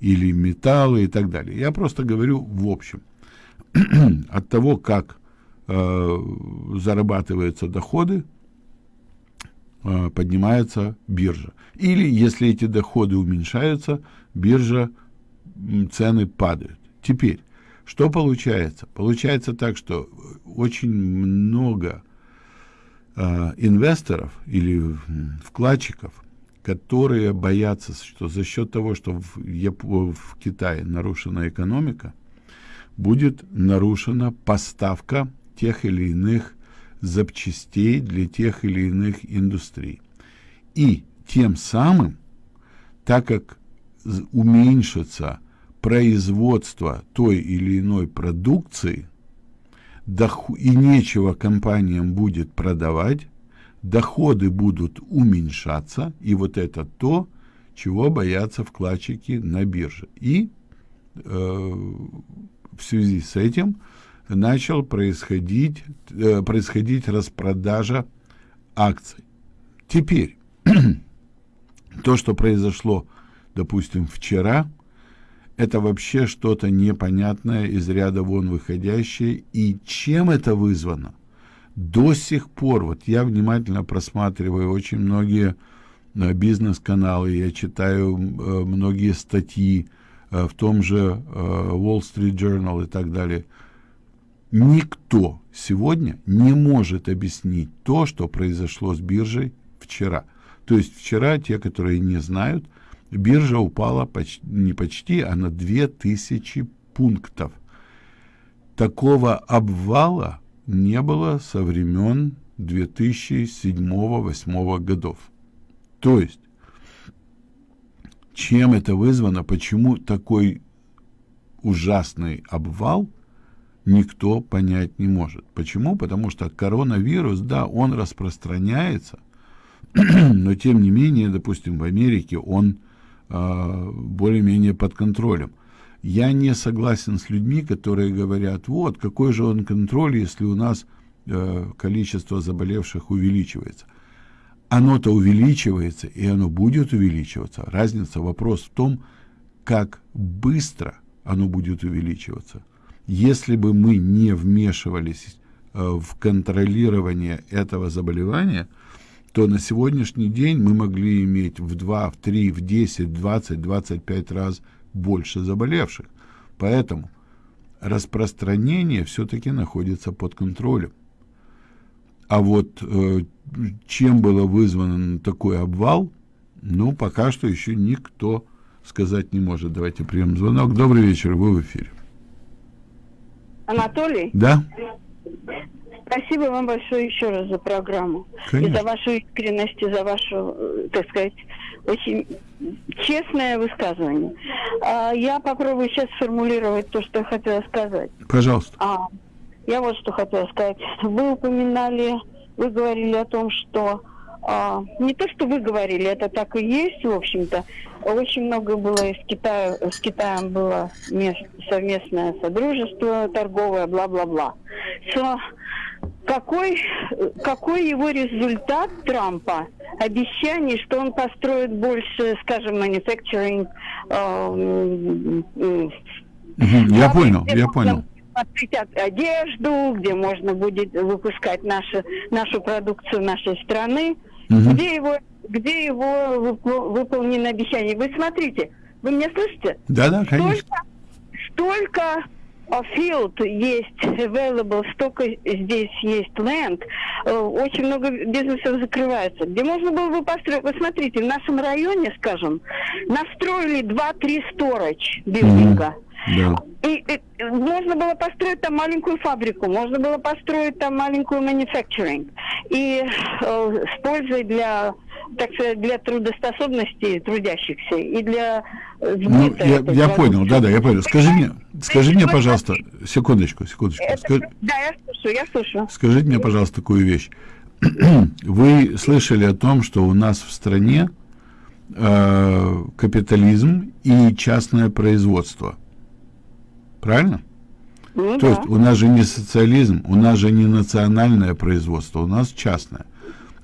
или металлы и так далее. Я просто говорю в общем. <clears throat> От того, как зарабатываются доходы, э, поднимается биржа. Или если эти доходы уменьшаются, биржа цены падают. Теперь, что получается? Получается так, что очень много э, инвесторов или вкладчиков, которые боятся, что за счет того, что в, Яп- в Китае нарушена экономика, будет нарушена поставка тех или иных запчастей для тех или иных индустрий. И тем самым, так как уменьшится производство той или иной продукции, и нечего компаниям будет продавать, доходы будут уменьшаться, и вот это то, чего боятся вкладчики на бирже. И э, в связи с этим начал происходить, э, происходить распродажа акций. Теперь, <clears throat> то, что произошло, допустим, вчера, это вообще что-то непонятное, из ряда вон выходящее. И чем это вызвано? До сих пор, вот я внимательно просматриваю очень многие э, бизнес-каналы, я читаю э, многие статьи в том же Wall Street Journal и так далее. Никто сегодня не может объяснить то, что произошло с биржей вчера. То есть вчера, те, которые не знают, биржа упала почти, не почти, а на 2000 пунктов. Такого обвала не было со времен 2007-2008 годов. То есть, чем это вызвано, почему такой ужасный обвал, никто понять не может. Почему? Потому что коронавирус, да, он распространяется, <clears throat> но тем не менее, допустим, в Америке он э, более-менее под контролем. Я не согласен с людьми, которые говорят, вот, какой же он контроль, если у нас э, количество заболевших увеличивается. Оно-то увеличивается, и оно будет увеличиваться. Разница, вопрос в том, как быстро оно будет увеличиваться. Если бы мы не вмешивались э, в контролирование этого заболевания, то на сегодняшний день мы могли иметь в 2, в 3, в 10, 20, 25 раз больше заболевших. Поэтому распространение все-таки находится под контролем. А вот э, чем было вызван такой обвал, ну, пока что еще никто сказать не может. Давайте примем звонок. Добрый вечер, вы в эфире. Анатолий? Да. Спасибо вам большое еще раз за программу. Конечно. И за вашу искренность, и за вашу, э, так сказать, очень честное высказывание. А, я попробую сейчас сформулировать то, что я хотела сказать. Пожалуйста. А, я вот что хотела сказать. Вы упоминали, вы говорили о том, что а, не то, что вы говорили, это так и есть, в общем-то. Очень много было из Китая, с Китаем было мест, совместное содружество торговое, бла-бла-бла. So, какой, какой его результат Трампа? Обещаний, что он построит больше, скажем, manufacturing. Э, э, я понял, я понял одежду, где можно будет выпускать наши, нашу продукцию нашей страны. Угу. Где его, где его выполнено обещание? Вы смотрите, вы меня слышите? Да, да, конечно. Столько, столько field есть available, столько здесь есть land, э, очень много бизнесов закрывается. Где можно было бы построить, вы смотрите, в нашем районе, скажем, настроили 2-3 storage билдинга. Mm-hmm. Да. И, и можно было построить там маленькую фабрику, можно было построить там маленькую manufacturing. И э, с пользой для, так сказать, для трудоспособности трудящихся и для э, ну, я, я понял, да, да, я понял. Скажи мне, скажи мне, пожалуйста, секундочку, секундочку. Это, Скажи, да, я слушаю, я слушаю. Скажите мне, пожалуйста, такую вещь. <clears throat> Вы слышали о том, что у нас в стране э, капитализм и частное производство. Правильно? Ну, То да. есть у нас же не социализм, у нас же не национальное производство, у нас частное.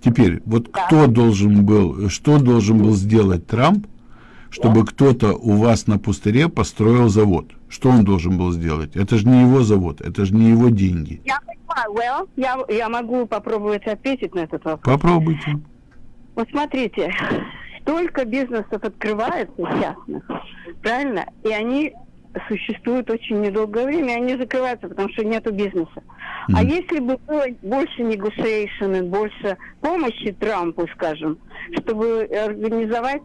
Теперь, вот да. кто должен был, что должен был сделать Трамп, чтобы да. кто-то у вас на пустыре построил завод? Что он должен был сделать? Это же не его завод, это же не его деньги. Я понимаю, well, я, я могу попробовать ответить на этот вопрос. Попробуйте. Вот смотрите, <laughs> столько бизнесов открывается частных, правильно? И они существуют очень недолгое время, и они закрываются, потому что нет бизнеса. Mm-hmm. А если бы было больше negotiation, больше помощи Трампу, скажем, чтобы организовать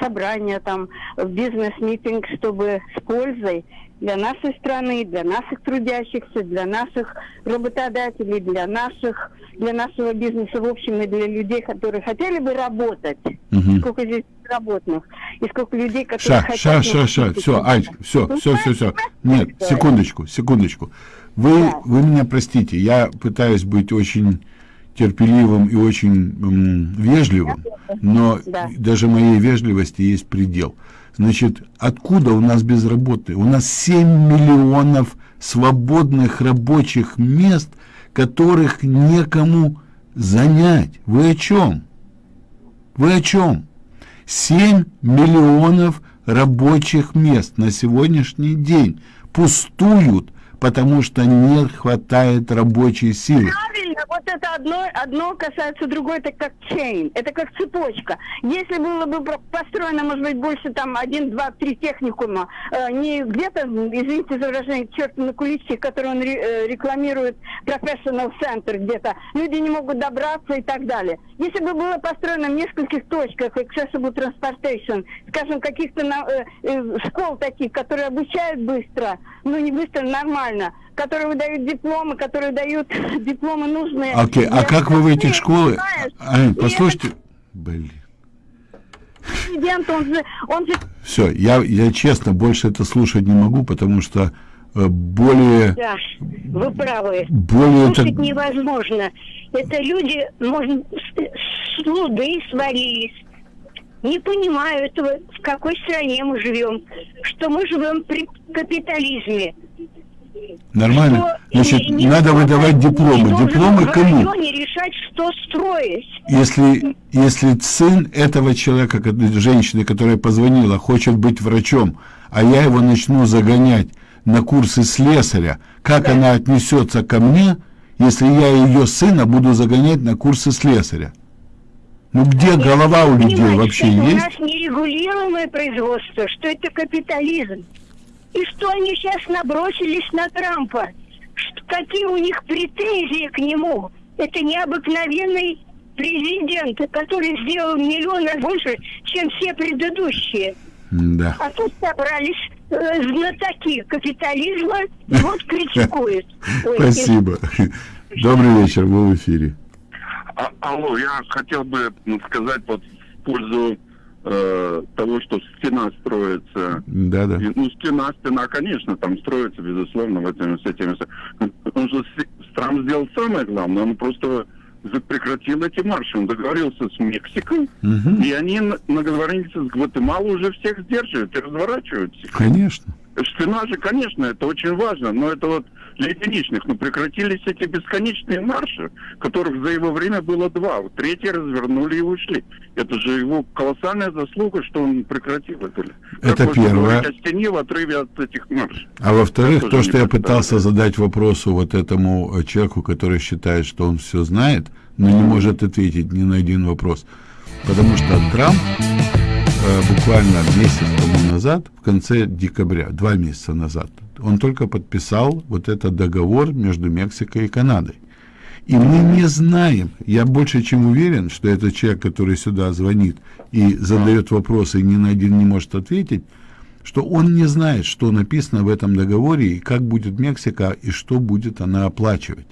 собрания, там, бизнес-митинг, чтобы с пользой для нашей страны, для наших трудящихся, для наших работодателей, для наших, для нашего бизнеса в общем и для людей, которые хотели бы работать. Угу. Сколько здесь работных и сколько людей, которые ша, хотят... Ша, ша, ша, все, Ань, все, ну, все, все, все. Нет, секундочку, секундочку. Вы, да. вы меня простите, я пытаюсь быть очень терпеливым и очень м, вежливым, но да. даже моей вежливости есть предел. Значит, откуда у нас безработные? У нас 7 миллионов свободных рабочих мест, которых некому занять. Вы о чем? Вы о чем? 7 миллионов рабочих мест на сегодняшний день пустуют потому что не хватает рабочей силы. Правильно, вот это одно, одно касается другой, это как chain, это как цепочка. Если было бы построено, может быть, больше там один, два, три техникума, э, не где-то, извините за выражение, черт на куличке, который он ре, э, рекламирует, professional center где-то, люди не могут добраться и так далее. Если бы было построено в нескольких точках accessible transportation, скажем, каких-то э, э, школ таких, которые обучают быстро, ну не быстро, нормально, нормально, которые выдают дипломы, которые дают <laughs> дипломы нужные. Окей, а для как вы в этих? Ань, И послушайте... Блин. этот Президент, он же, он же Все, я, я честно больше это слушать не могу, потому что э, более... Да, вы правы. Более это... Слушать невозможно. Это люди, можно, с, с луды свалились. Не понимаю этого, в какой стране мы живем. Что мы живем при капитализме. Нормально. Что Значит, ни- надо никто выдавать не дипломы. Дипломы кому? решать, что строить. Если, если сын этого человека, женщины, которая позвонила, хочет быть врачом, а я его начну загонять на курсы слесаря, как она отнесется ко мне, если я ее сына буду загонять на курсы слесаря? Ну где голова у людей вообще что есть? У нас нерегулируемое производство, что это капитализм. И что они сейчас набросились на Трампа. Что- какие у них претензии к нему. Это необыкновенный президент, который сделал миллион раз больше, чем все предыдущие. Да. А тут собрались э, знатоки капитализма и вот критикуют. <laughs> Спасибо. Добрый вечер, вы в эфире. А- алло, я хотел бы сказать вот в пользу э, того, что стена строится. Да, да. И, ну, стена, стена, конечно, там строится, безусловно, в этом, с этим. с- Он же Трамп сделал самое главное, он просто прекратил эти марши. Он договорился с Мексикой, Мгм. и они на- договорились с Гватемалой уже всех сдерживают и разворачиваются. Конечно. Стена же, конечно, это очень важно, но это вот для единичных. Но прекратились эти бесконечные марши, которых за его время было два. Третий развернули и ушли. Это же его колоссальная заслуга, что он прекратил это. Как Это первое. о стене в отрыве от этих маршей? А во-вторых, то, что я пытался задать вопросу вот этому э, человеку, который считает, что он все знает, но не может ответить ни на один вопрос. Потому что Трамп э, буквально месяц тому назад, в конце декабря, два месяца назад, он только подписал вот этот договор между Мексикой и Канадой. И мы не знаем, я больше чем уверен, что этот человек, который сюда звонит и задает вопросы и ни на один не может ответить, что он не знает, что написано в этом договоре, и как будет Мексика, и что будет она оплачивать.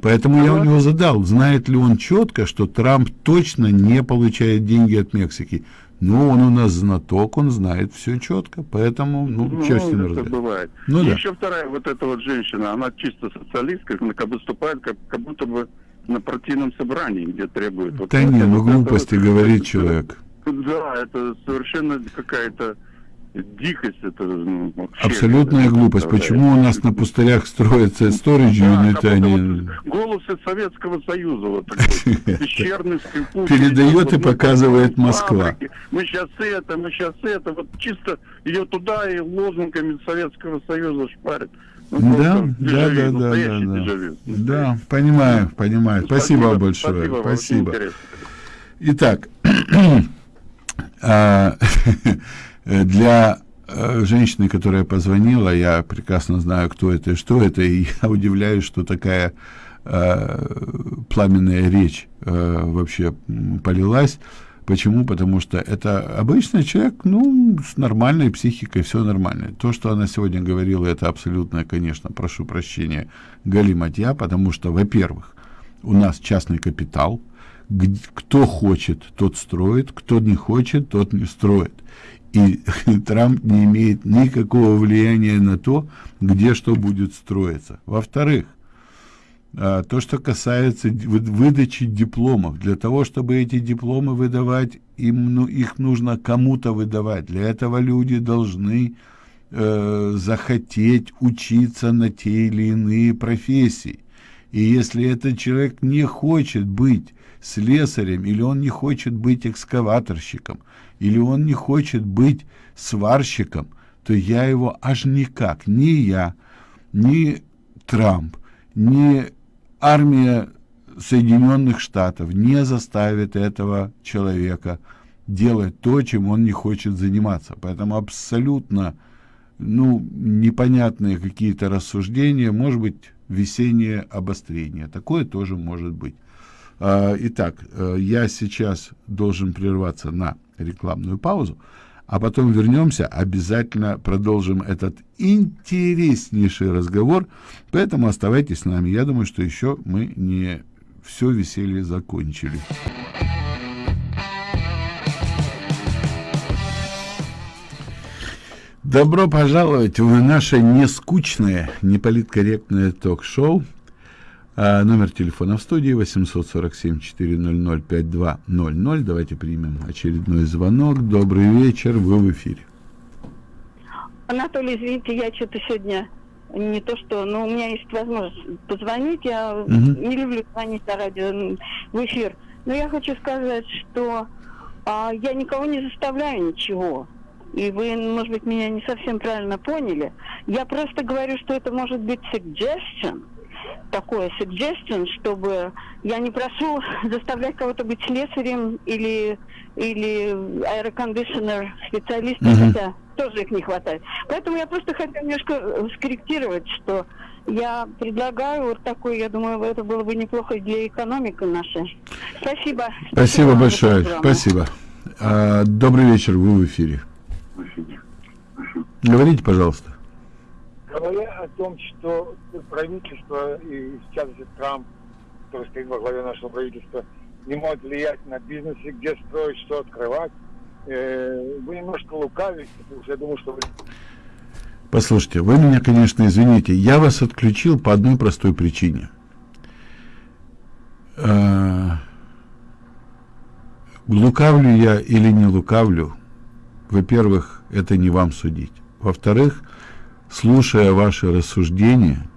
Поэтому я у него задал, знает ли он четко, что Трамп точно не получает деньги от Мексики. Ну, он у нас знаток, он знает все четко, поэтому, ну, Ну, чего с ним это бывает. Ну И да. еще вторая вот эта вот женщина, она чисто социалистка, она как выступает как, как будто бы на партийном собрании, где требует... вот Да это, не, ну вот это, глупости вот, говорит это, человек. Да, это совершенно какая-то дикость. Это, ну, вообще, Абсолютная это, глупость. Почему у нас на пустырях строятся storage Да, юниты, а не... вот голос из Советского Союза вот такой, <laughs> пещерный, скрипучий. Передает и показывает Москва. Мы сейчас это, мы сейчас это, вот чисто ее туда и лозунгами Советского Союза шпарят. Ну, Да, да, да, да, да, да. понимаю, понимаю. Спасибо, большое. Спасибо. Итак, <clears throat> а, <laughs> для э, женщины, которая позвонила, я прекрасно знаю, кто это и что это, и <laughs> я удивляюсь, что такая э, пламенная речь э, вообще полилась. Почему? Потому что это обычный человек, ну, с нормальной психикой, все нормально. То, что она сегодня говорила, это абсолютно, конечно, прошу прощения, галиматья, потому что, во-первых, у нас частный капитал, кто хочет, тот строит, кто не хочет, тот не строит. И <laughs> Трамп не имеет никакого влияния на то, где что будет строиться. Во-вторых, а, то, что касается выдачи дипломов, для того, чтобы эти дипломы выдавать, им, ну, их нужно кому-то выдавать. Для этого люди должны э, захотеть учиться на те или иные профессии. И если этот человек не хочет быть слесарем, или он не хочет быть экскаваторщиком, или он не хочет быть сварщиком, то я его аж никак, ни я, ни Трамп, ни армия Соединенных Штатов не заставит этого человека делать то, чем он не хочет заниматься. Поэтому абсолютно ну, непонятные какие-то рассуждения, может быть, весеннее обострение. Такое тоже может быть. А, Итак, э, я сейчас должен прерваться на рекламную паузу, а потом вернемся, обязательно продолжим этот интереснейший разговор, поэтому оставайтесь с нами. Я думаю, что еще мы не все веселье закончили. Добро пожаловать в наше нескучное, неполиткорректное ток-шоу. А, номер телефона в студии 847-400-5200. Давайте примем очередной звонок. Добрый вечер, вы в эфире. Анатолий, извините, я что-то сегодня не то что, но у меня есть возможность позвонить. Я Мгм. не люблю звонить на радио в эфир. Но я хочу сказать, что а, я никого не заставляю ничего. И вы, может быть, меня не совсем правильно поняли. Я просто говорю, что это может быть suggestion, такое suggestion, чтобы я не прошу <laughs> заставлять кого-то быть слесарем или, или аэрокондиционер специалистом, Мгм. хотя тоже их не хватает. Поэтому я просто хочу немножко э, скорректировать, что я предлагаю вот такой, я думаю, это было бы неплохо для экономики нашей. Спасибо. Спасибо большое. Спасибо. А, добрый вечер, вы в эфире. Говорите, пожалуйста. Говоря о том, что правительство, и в частности Трамп, который стоит во главе нашего правительства, не может влиять на бизнес, где строить, что открывать, э, вы немножко лукавите, я думаю, что вы Послушайте, вы меня, конечно, извините, я вас отключил по одной простой причине. А, Лукавлю я или не лукавлю, во-первых, это не вам судить. Во-вторых, слушая ваши рассуждения,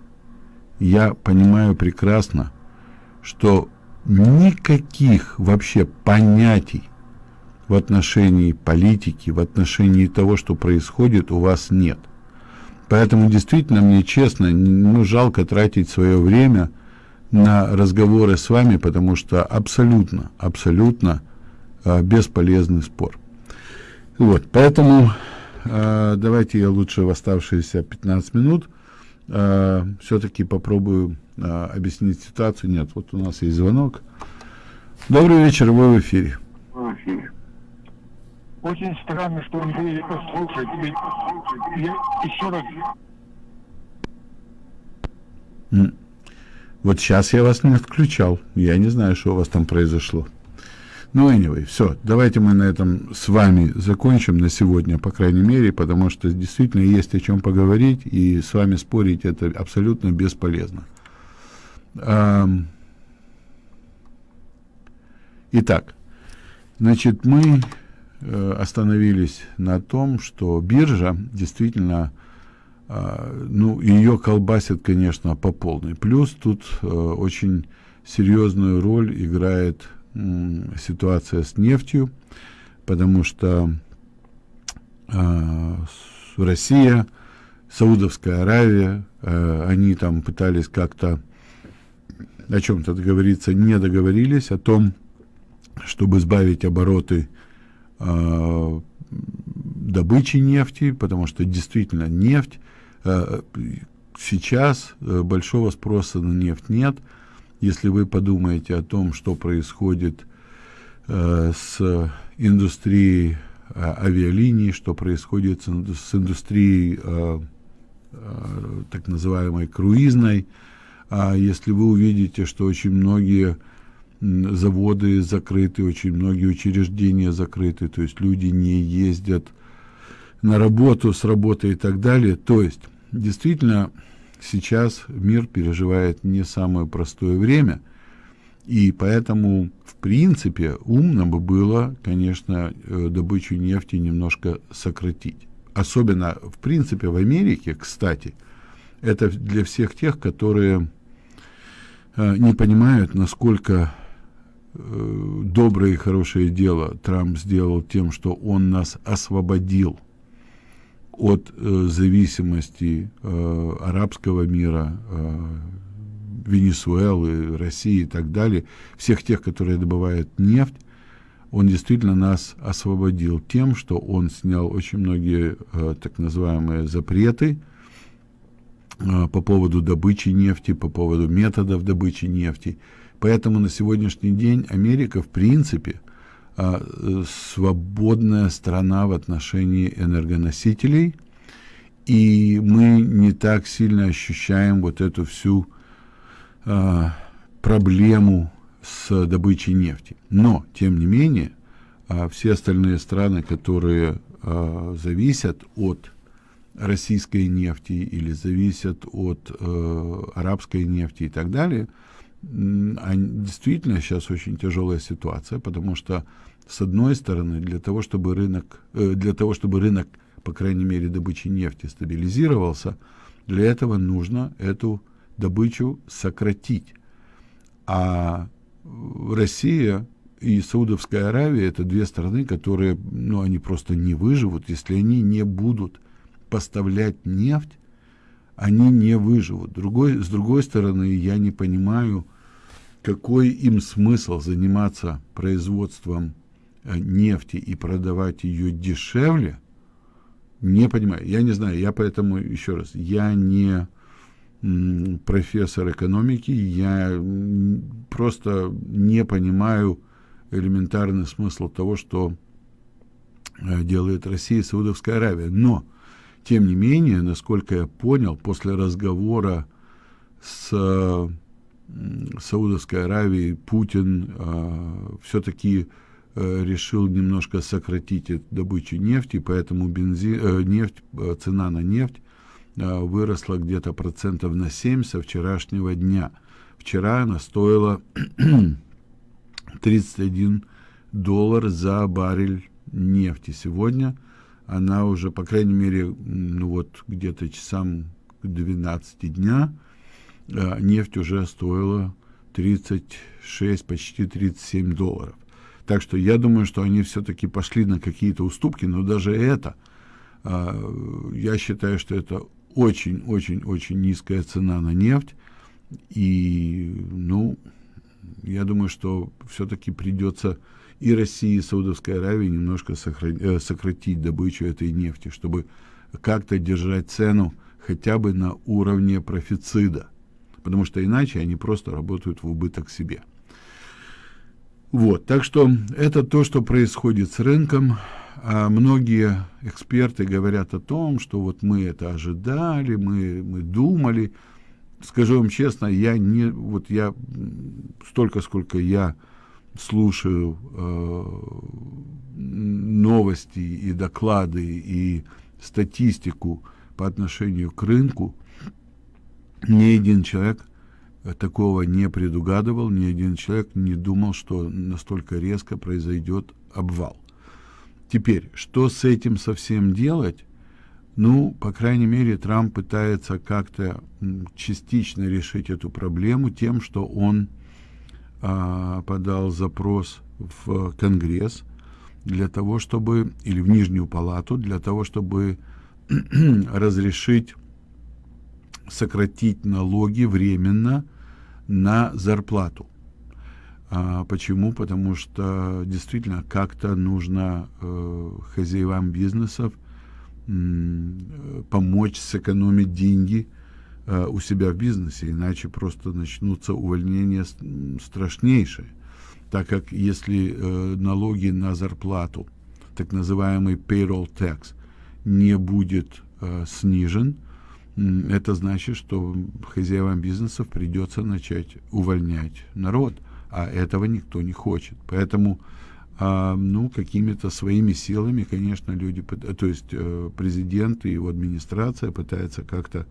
я понимаю прекрасно, что никаких вообще понятий в отношении политики, в отношении того, что происходит, у вас нет. Поэтому действительно мне честно, ну, жалко тратить свое время на разговоры с вами, потому что абсолютно, абсолютно э, бесполезный спор. Вот, поэтому давайте я лучше в оставшиеся 15 минут э, все-таки попробую э, объяснить ситуацию. Нет, вот у нас есть звонок. Добрый вечер, вы в эфире. Очень странно, что он будет послушать. Ведь я еще раз. Вот сейчас я вас не отключал. Я не знаю, что у вас там произошло. Ну, anyway, все. Давайте мы на этом с вами закончим на сегодня, по крайней мере, потому что действительно есть о чем поговорить, и с вами спорить это абсолютно бесполезно. Итак, значит, мы э, остановились на том, что биржа действительно а, ну, ее колбасит, конечно, по полной. Плюс тут э, очень серьезную роль играет ситуация с нефтью, потому что э, Россия, Саудовская Аравия, э, они там пытались как-то о чем-то договориться, не договорились о том, чтобы сбавить обороты э, добычи нефти, потому что действительно нефть э, сейчас большого спроса на нефть нет. Если вы подумаете о том, что происходит э, с индустрией э, авиалиний, что происходит с, с индустрией э, э, так называемой круизной, а если вы увидите, что очень многие заводы закрыты, очень многие учреждения закрыты, то есть люди не ездят на работу, с работы и так далее. То есть, действительно, сейчас мир переживает не самое простое время, и поэтому, в принципе, умно бы было, конечно, э, добычу нефти немножко сократить. Особенно, в принципе, в Америке, кстати, это для всех тех, которые э, не понимают, насколько э, доброе и хорошее дело Трамп сделал тем, что он нас освободил от э, зависимости э, арабского мира, э, Венесуэлы, России и так далее, всех тех, которые добывают нефть, он действительно нас освободил тем, что он снял очень многие э, так называемые запреты э, по поводу добычи нефти, по поводу методов добычи нефти. Поэтому на сегодняшний день Америка, в принципе, э, свободная страна в отношении энергоносителей, и мы не так сильно ощущаем вот эту всю э, проблему с добычей нефти. Но, тем не менее, э, все остальные страны, которые э, зависят от российской нефти или зависят от э, арабской нефти и так далее, а действительно сейчас очень тяжелая ситуация, потому что с одной стороны для того, чтобы рынок, э, для того, чтобы рынок, по крайней мере, добычи нефти стабилизировался, для этого нужно эту добычу сократить. А Россия и Саудовская Аравия это две страны, которые, ну, они просто не выживут, если они не будут поставлять нефть, они не выживут. Другой, с другой стороны, я не понимаю, какой им смысл заниматься производством нефти и продавать ее дешевле, не понимаю. Я не знаю, я поэтому, еще раз, я не профессор экономики, я просто не понимаю элементарный смысл того, что э, делает Россия и Саудовская Аравия. Но тем не менее, насколько я понял, после разговора с э, Саудовской Аравией Путин э, все-таки э, решил немножко сократить добычу нефти, поэтому бензин, э, нефть, э, цена на нефть э, выросла где-то процентов на 7 со вчерашнего дня. Вчера она стоила <clears throat> 31 доллар за баррель нефти. Сегодня она уже, по крайней мере, ну вот где-то часам к 12 дня э, нефть уже стоила 36, почти 37 долларов. Так что я думаю, что они все-таки пошли на какие-то уступки, но даже это, э, я считаю, что это очень-очень-очень низкая цена на нефть. И, ну, я думаю, что все-таки придется и России, и Саудовской Аравии немножко э, сократить добычу этой нефти, чтобы как-то держать цену хотя бы на уровне профицида, потому что иначе они просто работают в убыток себе. Вот, так что это то, что происходит с рынком. А многие эксперты говорят о том, что вот мы это ожидали, мы, мы думали. Скажу вам честно, я не, вот я столько, сколько я слушаю э, новости и доклады и статистику по отношению к рынку, ни один человек такого не предугадывал, ни один человек не думал, что настолько резко произойдет обвал. Теперь, что с этим совсем делать? Ну, по крайней мере, Трамп пытается как-то частично решить эту проблему тем, что он а, подал запрос в Конгресс для того, чтобы, или в Нижнюю палату, для того, чтобы <clears throat> разрешить сократить налоги временно на зарплату. А, почему? Потому что действительно как-то нужно э, хозяевам бизнесов э, помочь сэкономить деньги Э, у себя в бизнесе, иначе просто начнутся увольнения страшнейшие. Так как если э, налоги на зарплату, так называемый payroll tax, не будет э, снижен, это значит, что хозяевам бизнесов придется начать увольнять народ, а этого никто не хочет. Поэтому, а, ну, какими-то своими силами, конечно, люди, то есть президент и его администрация пытаются как-то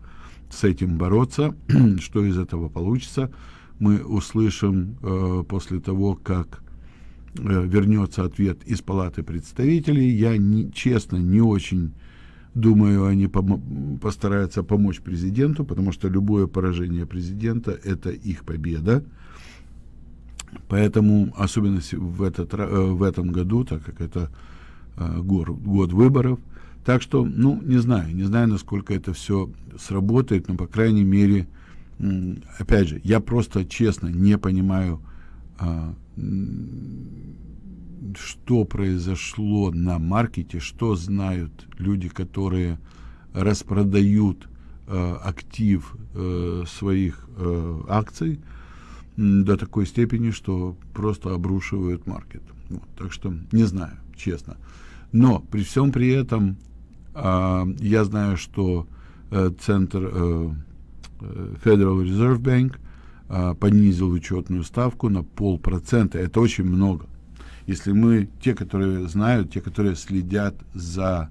с этим бороться. <clears throat> Что из этого получится, мы услышим э, после того, как э, вернется ответ из Палаты представителей. Я не, честно не очень думаю, они пом- постараются помочь президенту, потому что любое поражение президента – это их победа. Поэтому, особенно в, этот, э, в этом году, так как это э, год, год выборов – так что, ну, не знаю, не знаю, насколько это все сработает, но, по крайней мере, опять же, я просто честно не понимаю, а, что произошло на маркете, что знают люди, которые распродают э, актив э, своих э, акций до такой степени, что просто обрушивают маркет. Вот, так что не знаю, честно. Но при всем при этом э, я знаю, что э, центр э, Federal Reserve Bank э, понизил учетную ставку на полпроцента. Это очень много. Если мы, те, которые знают, те, которые следят за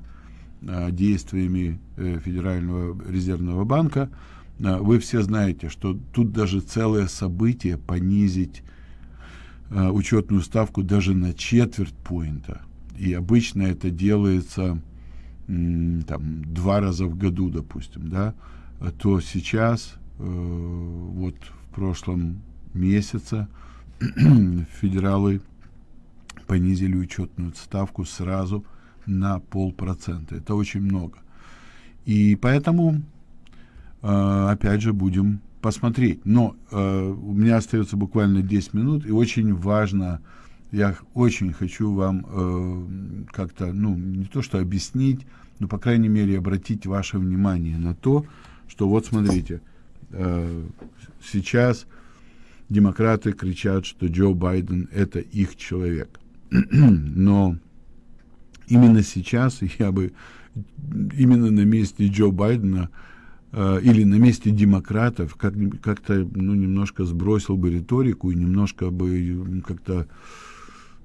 э, действиями э, Федерального резервного банка, э, вы все знаете, что тут даже целое событие понизить учетную ставку даже на четверть поинта. И обычно это делается там два раза в году, допустим, да, то сейчас вот в прошлом месяце <clears throat> федералы понизили учетную ставку сразу на полпроцента. Это очень много. И поэтому, э, опять же, будем посмотреть. Но э, у меня остается буквально 10 минут, и очень важно, я очень хочу вам э, как-то, ну, не то что объяснить, но, по крайней мере, обратить ваше внимание на то, что вот смотрите, э, сейчас демократы кричат, что Джо Байден это их человек. <clears throat> Но именно сейчас я бы именно на месте Джо Байдена э, или на месте демократов как, как-то ну, немножко сбросил бы риторику и немножко бы как-то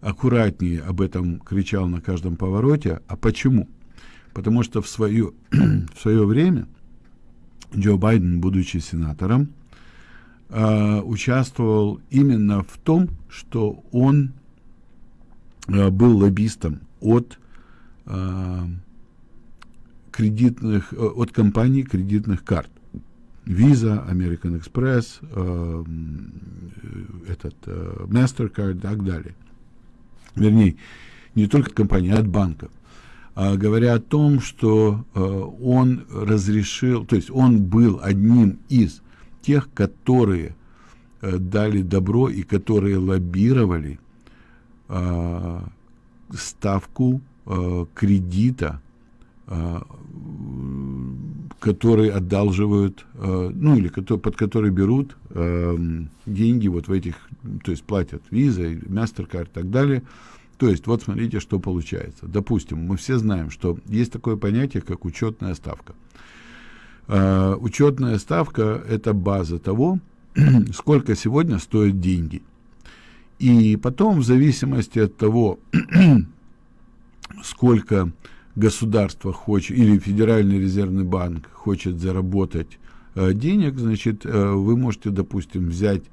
аккуратнее об этом кричал на каждом повороте. А почему? Потому что в свое, <clears throat> в свое время Джо Байден, будучи сенатором, э, участвовал именно в том, что он был лоббистом от э, кредитных, э, от компаний кредитных карт. Visa, American Express, э, этот э, MasterCard и так далее. Вернее, не только от компаний, а от банков. А говоря о том, что э, он разрешил, то есть он был одним из тех, которые э, дали добро и которые лоббировали э, ставку э, кредита, э, который одалживают, э, ну или под который берут э, деньги вот в этих, то есть платят Visa, MasterCard и так далее. То есть вот смотрите, что получается. Допустим, мы все знаем, что есть такое понятие, как учетная ставка. Э, учетная ставка – это база того, <clears throat> сколько сегодня стоят деньги – и потом, в зависимости от того, <clears throat> сколько государство хочет, или Федеральный резервный банк хочет заработать э, денег, значит, э, вы можете, допустим, взять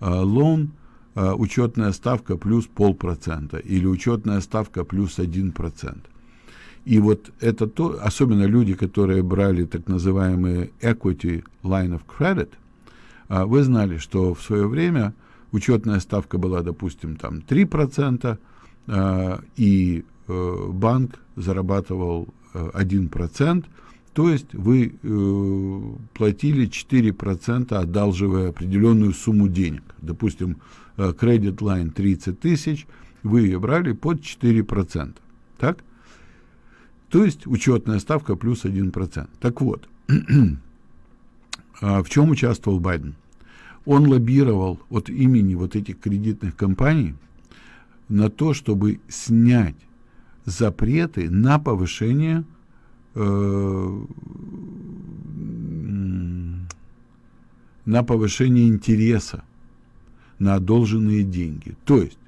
э, лон, э, учетная ставка плюс полпроцента, или учетная ставка плюс один процент. И вот это то, особенно люди, которые брали так называемые equity line of credit, э, вы знали, что в свое время учетная ставка была, допустим, там 3%, э, и э, банк зарабатывал э, 1%, то есть вы э, платили 4%, одалживая определенную сумму денег. Допустим, э, кредит лайн 30 тысяч, вы ее брали под 4%. Так? То есть учетная ставка плюс 1%. Так вот, <clears throat> а в чем участвовал Байден? Он лоббировал от имени вот этих кредитных компаний на то, чтобы снять запреты на повышение э, на повышение интереса на одолженные деньги. То есть,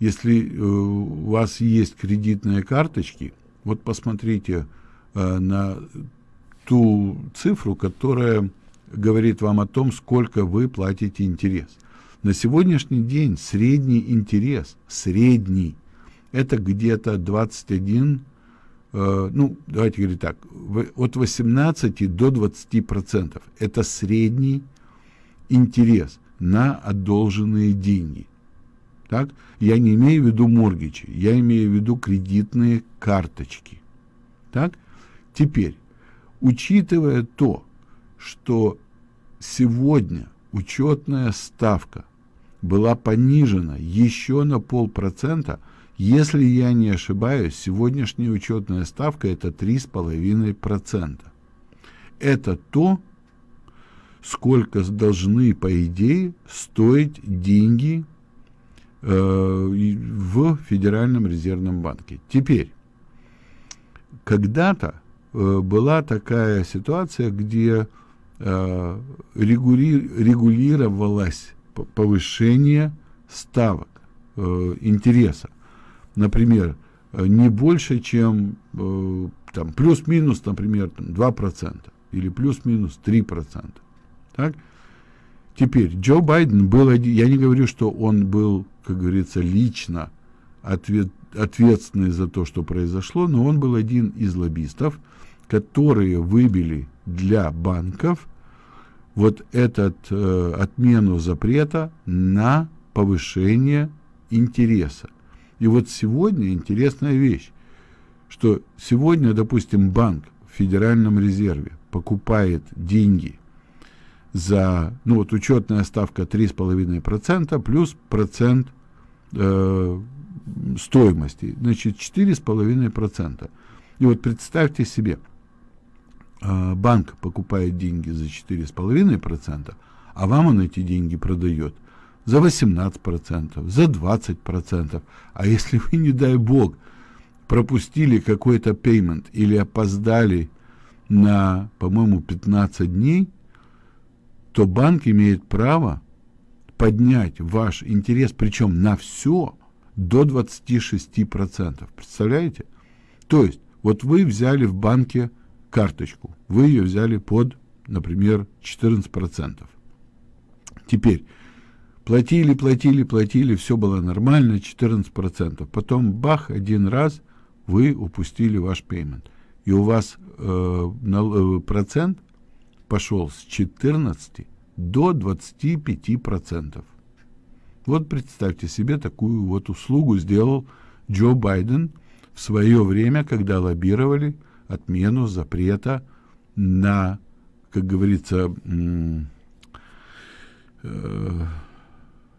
если э, у вас есть кредитные карточки, вот посмотрите э, на ту цифру, которая говорит вам о том, сколько вы платите интерес. На сегодняшний день средний интерес, средний, это где-то 21, э, ну, давайте говорить так, от 18 до 20 процентов. Это средний интерес на одолженные деньги. Так? Я не имею в виду моргичи, я имею в виду кредитные карточки. Так? Теперь, учитывая то, что сегодня учетная ставка была понижена еще на полпроцента, если я не ошибаюсь, сегодняшняя учетная ставка это 3,5%. Это то, сколько должны, по идее, стоить деньги в Федеральном резервном банке. Теперь, когда-то э, была такая ситуация, где э, регулировалось повышение ставок э, интереса. Например, э, не больше, чем э, там, плюс-минус, например, там, 2% или плюс-минус 3%. Так? Теперь, Джо Байден был я не говорю, что он был, как говорится, лично ответ, ответственный за то, что произошло, но он был один из лоббистов, которые выбили для банков вот этот э, отмену запрета на повышение интереса. И вот сегодня интересная вещь, что сегодня, допустим, банк в Федеральном резерве покупает деньги за, ну вот учетная ставка 3,5% плюс процент э, стоимости, значит 4,5%. И вот представьте себе, банк покупает деньги за 4,5%, а вам он эти деньги продает за 18%, за 20%. А если вы, не дай бог, пропустили какой-то payment или опоздали на, по-моему, 15 дней, то банк имеет право поднять ваш интерес, причем на все, до 26%. Представляете? То есть, вот вы взяли в банке карточку, вы ее взяли под, например, 14%. Теперь, платили, платили, платили, все было нормально, 14%. Потом, бах, один раз вы упустили ваш пеймент. И у вас э, э, процент пошел с 14 до 25%. Вот представьте себе, такую вот услугу сделал Джо Байден в свое время, когда лоббировали отмену запрета на, как говорится, э,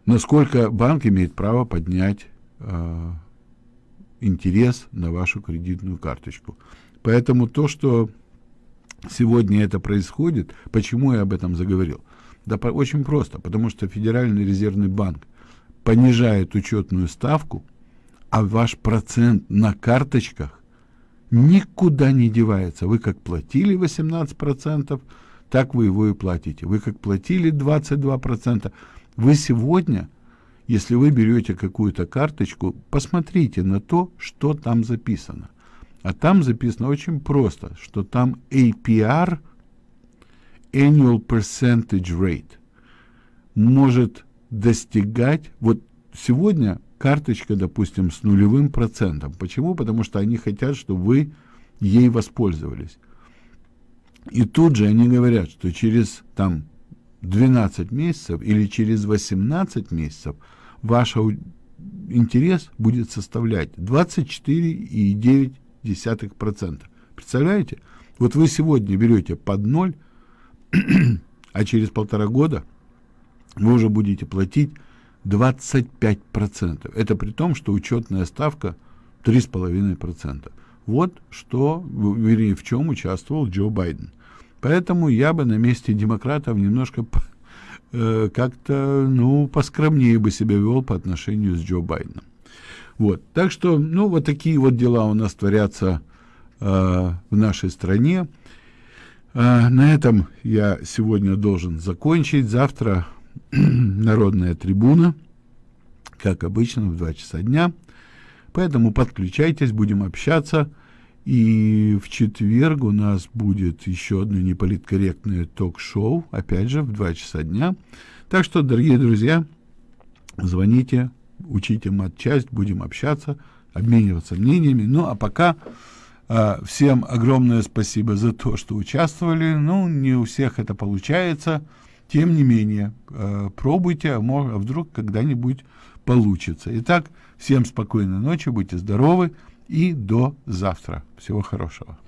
насколько банк имеет право поднять э, интерес на вашу кредитную карточку. Поэтому то, что сегодня это происходит, почему я об этом заговорил? Да очень просто, потому что Федеральный резервный банк понижает учетную ставку, а ваш процент на карточках никуда не девается. Вы как платили 18%, так вы его и платите. Вы как платили 22%, вы сегодня, если вы берете какую-то карточку, посмотрите на то, что там записано. А там записано очень просто, что там APR, Annual Percentage Rate, может достигать, вот сегодня карточка, допустим, с нулевым процентом. Почему? Потому что они хотят, чтобы вы ей воспользовались. И тут же они говорят, что через там 12 месяцев или через 18 месяцев ваш интерес будет составлять 24,9%. Представляете? Вот вы сегодня берете под ноль, <clears throat> а через полтора года – вы уже будете платить 25%. Это при том, что учетная ставка 3,5%. Вот что, вернее, в чем участвовал Джо Байден. Поэтому я бы на месте демократов немножко э, как-то, ну, поскромнее бы себя вел по отношению с Джо Байденом. Вот. Так что, ну, вот такие вот дела у нас творятся э, в нашей стране. Э, на этом я сегодня должен закончить. Завтра <clears throat> народная трибуна, как обычно, в 2 часа дня. Поэтому подключайтесь, будем общаться. И в четверг у нас будет еще одно неполиткорректное ток-шоу, опять же, в 2 часа дня. Так что, дорогие друзья, звоните, учите мат-часть, будем общаться, обмениваться мнениями. Ну, а пока э, всем огромное спасибо за то, что участвовали. Ну, не у всех это получается. Тем не менее, э, пробуйте, а, а вдруг когда-нибудь получится. Итак, всем спокойной ночи, будьте здоровы и до завтра. Всего хорошего.